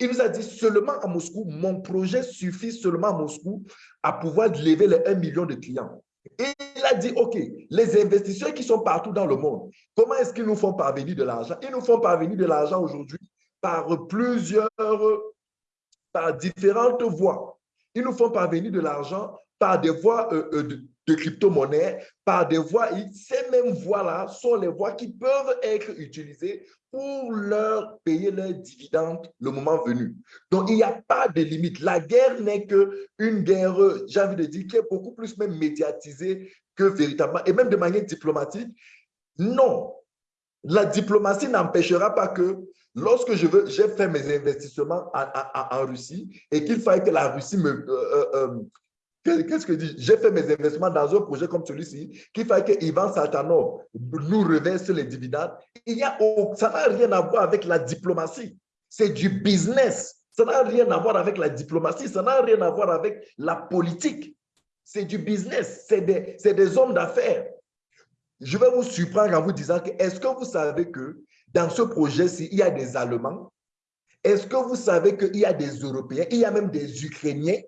Il nous a dit seulement à Moscou, mon projet suffit seulement à Moscou à pouvoir lever les 1 million de clients. Et il a dit, OK, les investisseurs qui sont partout dans le monde, comment est-ce qu'ils nous font parvenir de l'argent? Ils nous font parvenir de l'argent aujourd'hui par plusieurs, par différentes voies. Ils nous font parvenir de l'argent par des voies euh, euh, de, crypto-monnaie, par des voies. Ces mêmes voies-là sont les voies qui peuvent être utilisées pour leur payer leurs dividendes le moment venu. Donc, il n'y a pas de limite. La guerre n'est qu'une guerre, j'ai envie de dire, qui est beaucoup plus même médiatisée que véritablement, et même de manière diplomatique. Non, la diplomatie n'empêchera pas que lorsque je veux, j'ai fait mes investissements en, Russie et qu'il faille que la Russie me, euh, euh, euh, Qu'est-ce que dit? J'ai fait mes investissements dans un projet comme celui-ci qui fait que Ivan Saltanov nous reverse les dividendes. Il y a, ça n'a rien à voir avec la diplomatie. C'est du business. Ça n'a rien à voir avec la diplomatie. Ça n'a rien à voir avec la politique. C'est du business. C'est des, des hommes d'affaires. Je vais vous surprendre en vous disant que est-ce que vous savez que dans ce projet-ci, il y a des Allemands? Est-ce que vous savez qu'il y a des Européens? Il y a même des Ukrainiens?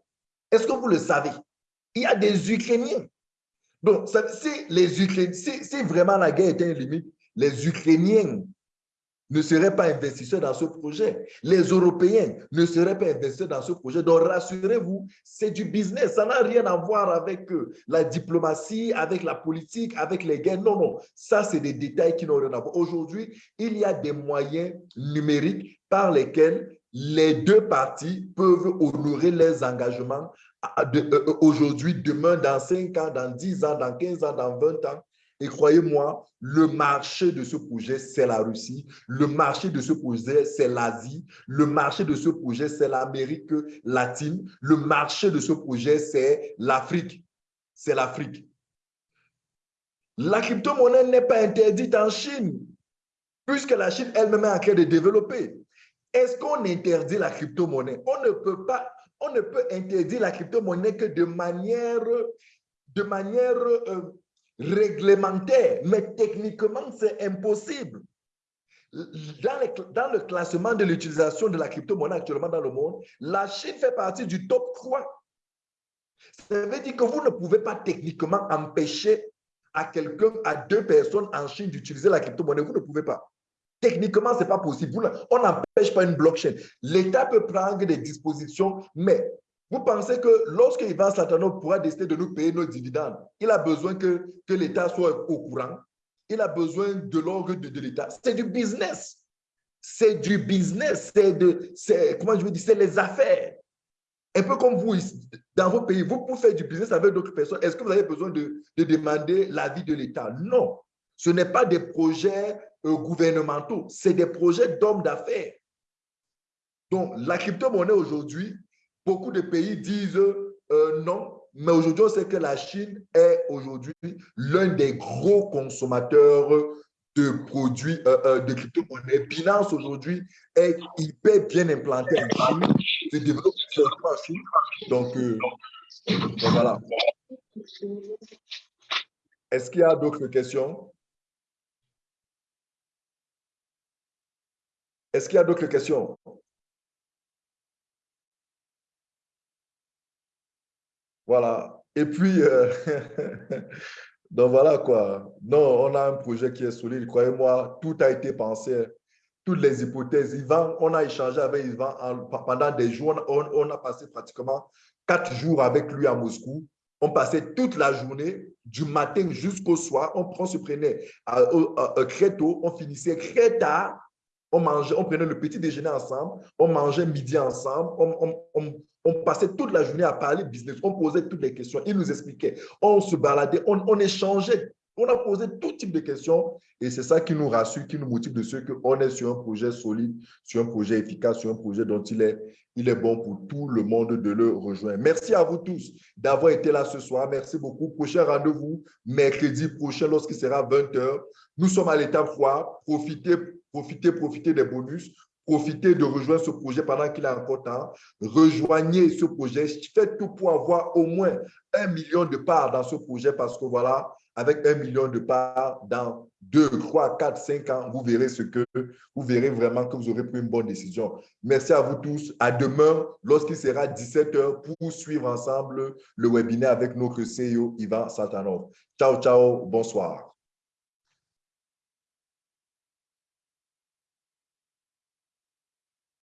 Est-ce que vous le savez? Il y a des Ukrainiens. Donc, si, les Ukrainiens, si, vraiment la guerre était une limite, les Ukrainiens ne seraient pas investisseurs dans ce projet. Les Européens ne seraient pas investisseurs dans ce projet. Donc, rassurez-vous, c'est du business. Ça n'a rien à voir avec euh, la diplomatie, avec la politique, avec les guerres. Non, non. Ça, c'est des détails qui n'ont rien à voir. Aujourd'hui, il y a des moyens numériques par lesquels les deux parties peuvent honorer leurs engagements aujourd'hui, demain, dans 5 ans, dans 10 ans, dans 15 ans, dans 20 ans. Et croyez-moi, le marché de ce projet, c'est la Russie. Le marché de ce projet, c'est l'Asie. Le marché de ce projet, c'est l'Amérique latine. Le marché de ce projet, c'est l'Afrique. C'est l'Afrique. La crypto-monnaie n'est pas interdite en Chine, puisque la Chine elle-même est en train de développer. Est-ce qu'on interdit la crypto-monnaie? On ne peut pas, on ne peut interdire la crypto-monnaie que de manière, de manière euh, réglementaire, mais techniquement, c'est impossible. Dans, dans, le classement de l'utilisation de la crypto-monnaie actuellement dans le monde, la Chine fait partie du top 3. Ça veut dire que vous ne pouvez pas techniquement empêcher à quelqu'un, à deux personnes en Chine d'utiliser la crypto-monnaie. Vous ne pouvez pas. Techniquement, ce n'est pas possible. On n'empêche pas une blockchain. L'État peut prendre des dispositions, mais vous pensez que lorsque Ivan Satanov pourra décider de nous payer nos dividendes, il a besoin que, que l'État soit au courant? Il a besoin de l'orgue de, l'État. C'est du business. C'est du business. C'est de, comment je les affaires. Un peu comme vous, dans vos pays, vous pouvez faire du business avec d'autres personnes. Est-ce que vous avez besoin de, de demander l'avis de l'État? Non. Ce n'est pas des projets euh, gouvernementaux, c'est des projets d'hommes d'affaires. Donc, la crypto-monnaie aujourd'hui, beaucoup de pays disent euh, non, mais aujourd'hui, on sait que la Chine est aujourd'hui l'un des gros consommateurs de produits euh, de crypto-monnaie. Binance aujourd'hui est hyper bien implanté en Chine, donc voilà. Est-ce qu'il y a d'autres questions? Est-ce qu'il y a d'autres questions? Voilà. Et puis, euh, donc voilà quoi. Non, on a un projet qui est solide. Croyez-moi, tout a été pensé. Toutes les hypothèses. Yvan, on a échangé avec Yvan pendant des jours. On, a passé pratiquement quatre jours avec lui à Moscou. On passait toute la journée, du matin jusqu'au soir. On, se prenait très tôt, on finissait très tard on mangeait, on prenait le petit déjeuner ensemble, on mangeait midi ensemble, on, passait toute la journée à parler business, on posait toutes les questions, il nous expliquait, on se baladait, on, échangeait, on a posé tout type de questions et c'est ça qui nous rassure, qui nous motive de ce qu'on est sur un projet solide, sur un projet efficace, sur un projet dont il est, bon pour tout le monde de le rejoindre. Merci à vous tous d'avoir été là ce soir. Merci beaucoup. Prochain rendez-vous mercredi prochain lorsqu'il sera 20h. Nous sommes à l'étape 3. Profitez Profitez, profitez des bonus. Profitez de rejoindre ce projet pendant qu'il est encore temps. Rejoignez ce projet. Faites tout pour avoir au moins un million de parts dans ce projet parce que voilà, avec un million de parts dans deux, trois, quatre, cinq ans, vous verrez ce que vous verrez vraiment que vous aurez pris une bonne décision. Merci à vous tous. À demain, lorsqu'il sera 17 h pour suivre ensemble le webinaire avec notre CEO Ivan Satanov. Ciao, ciao. Bonsoir.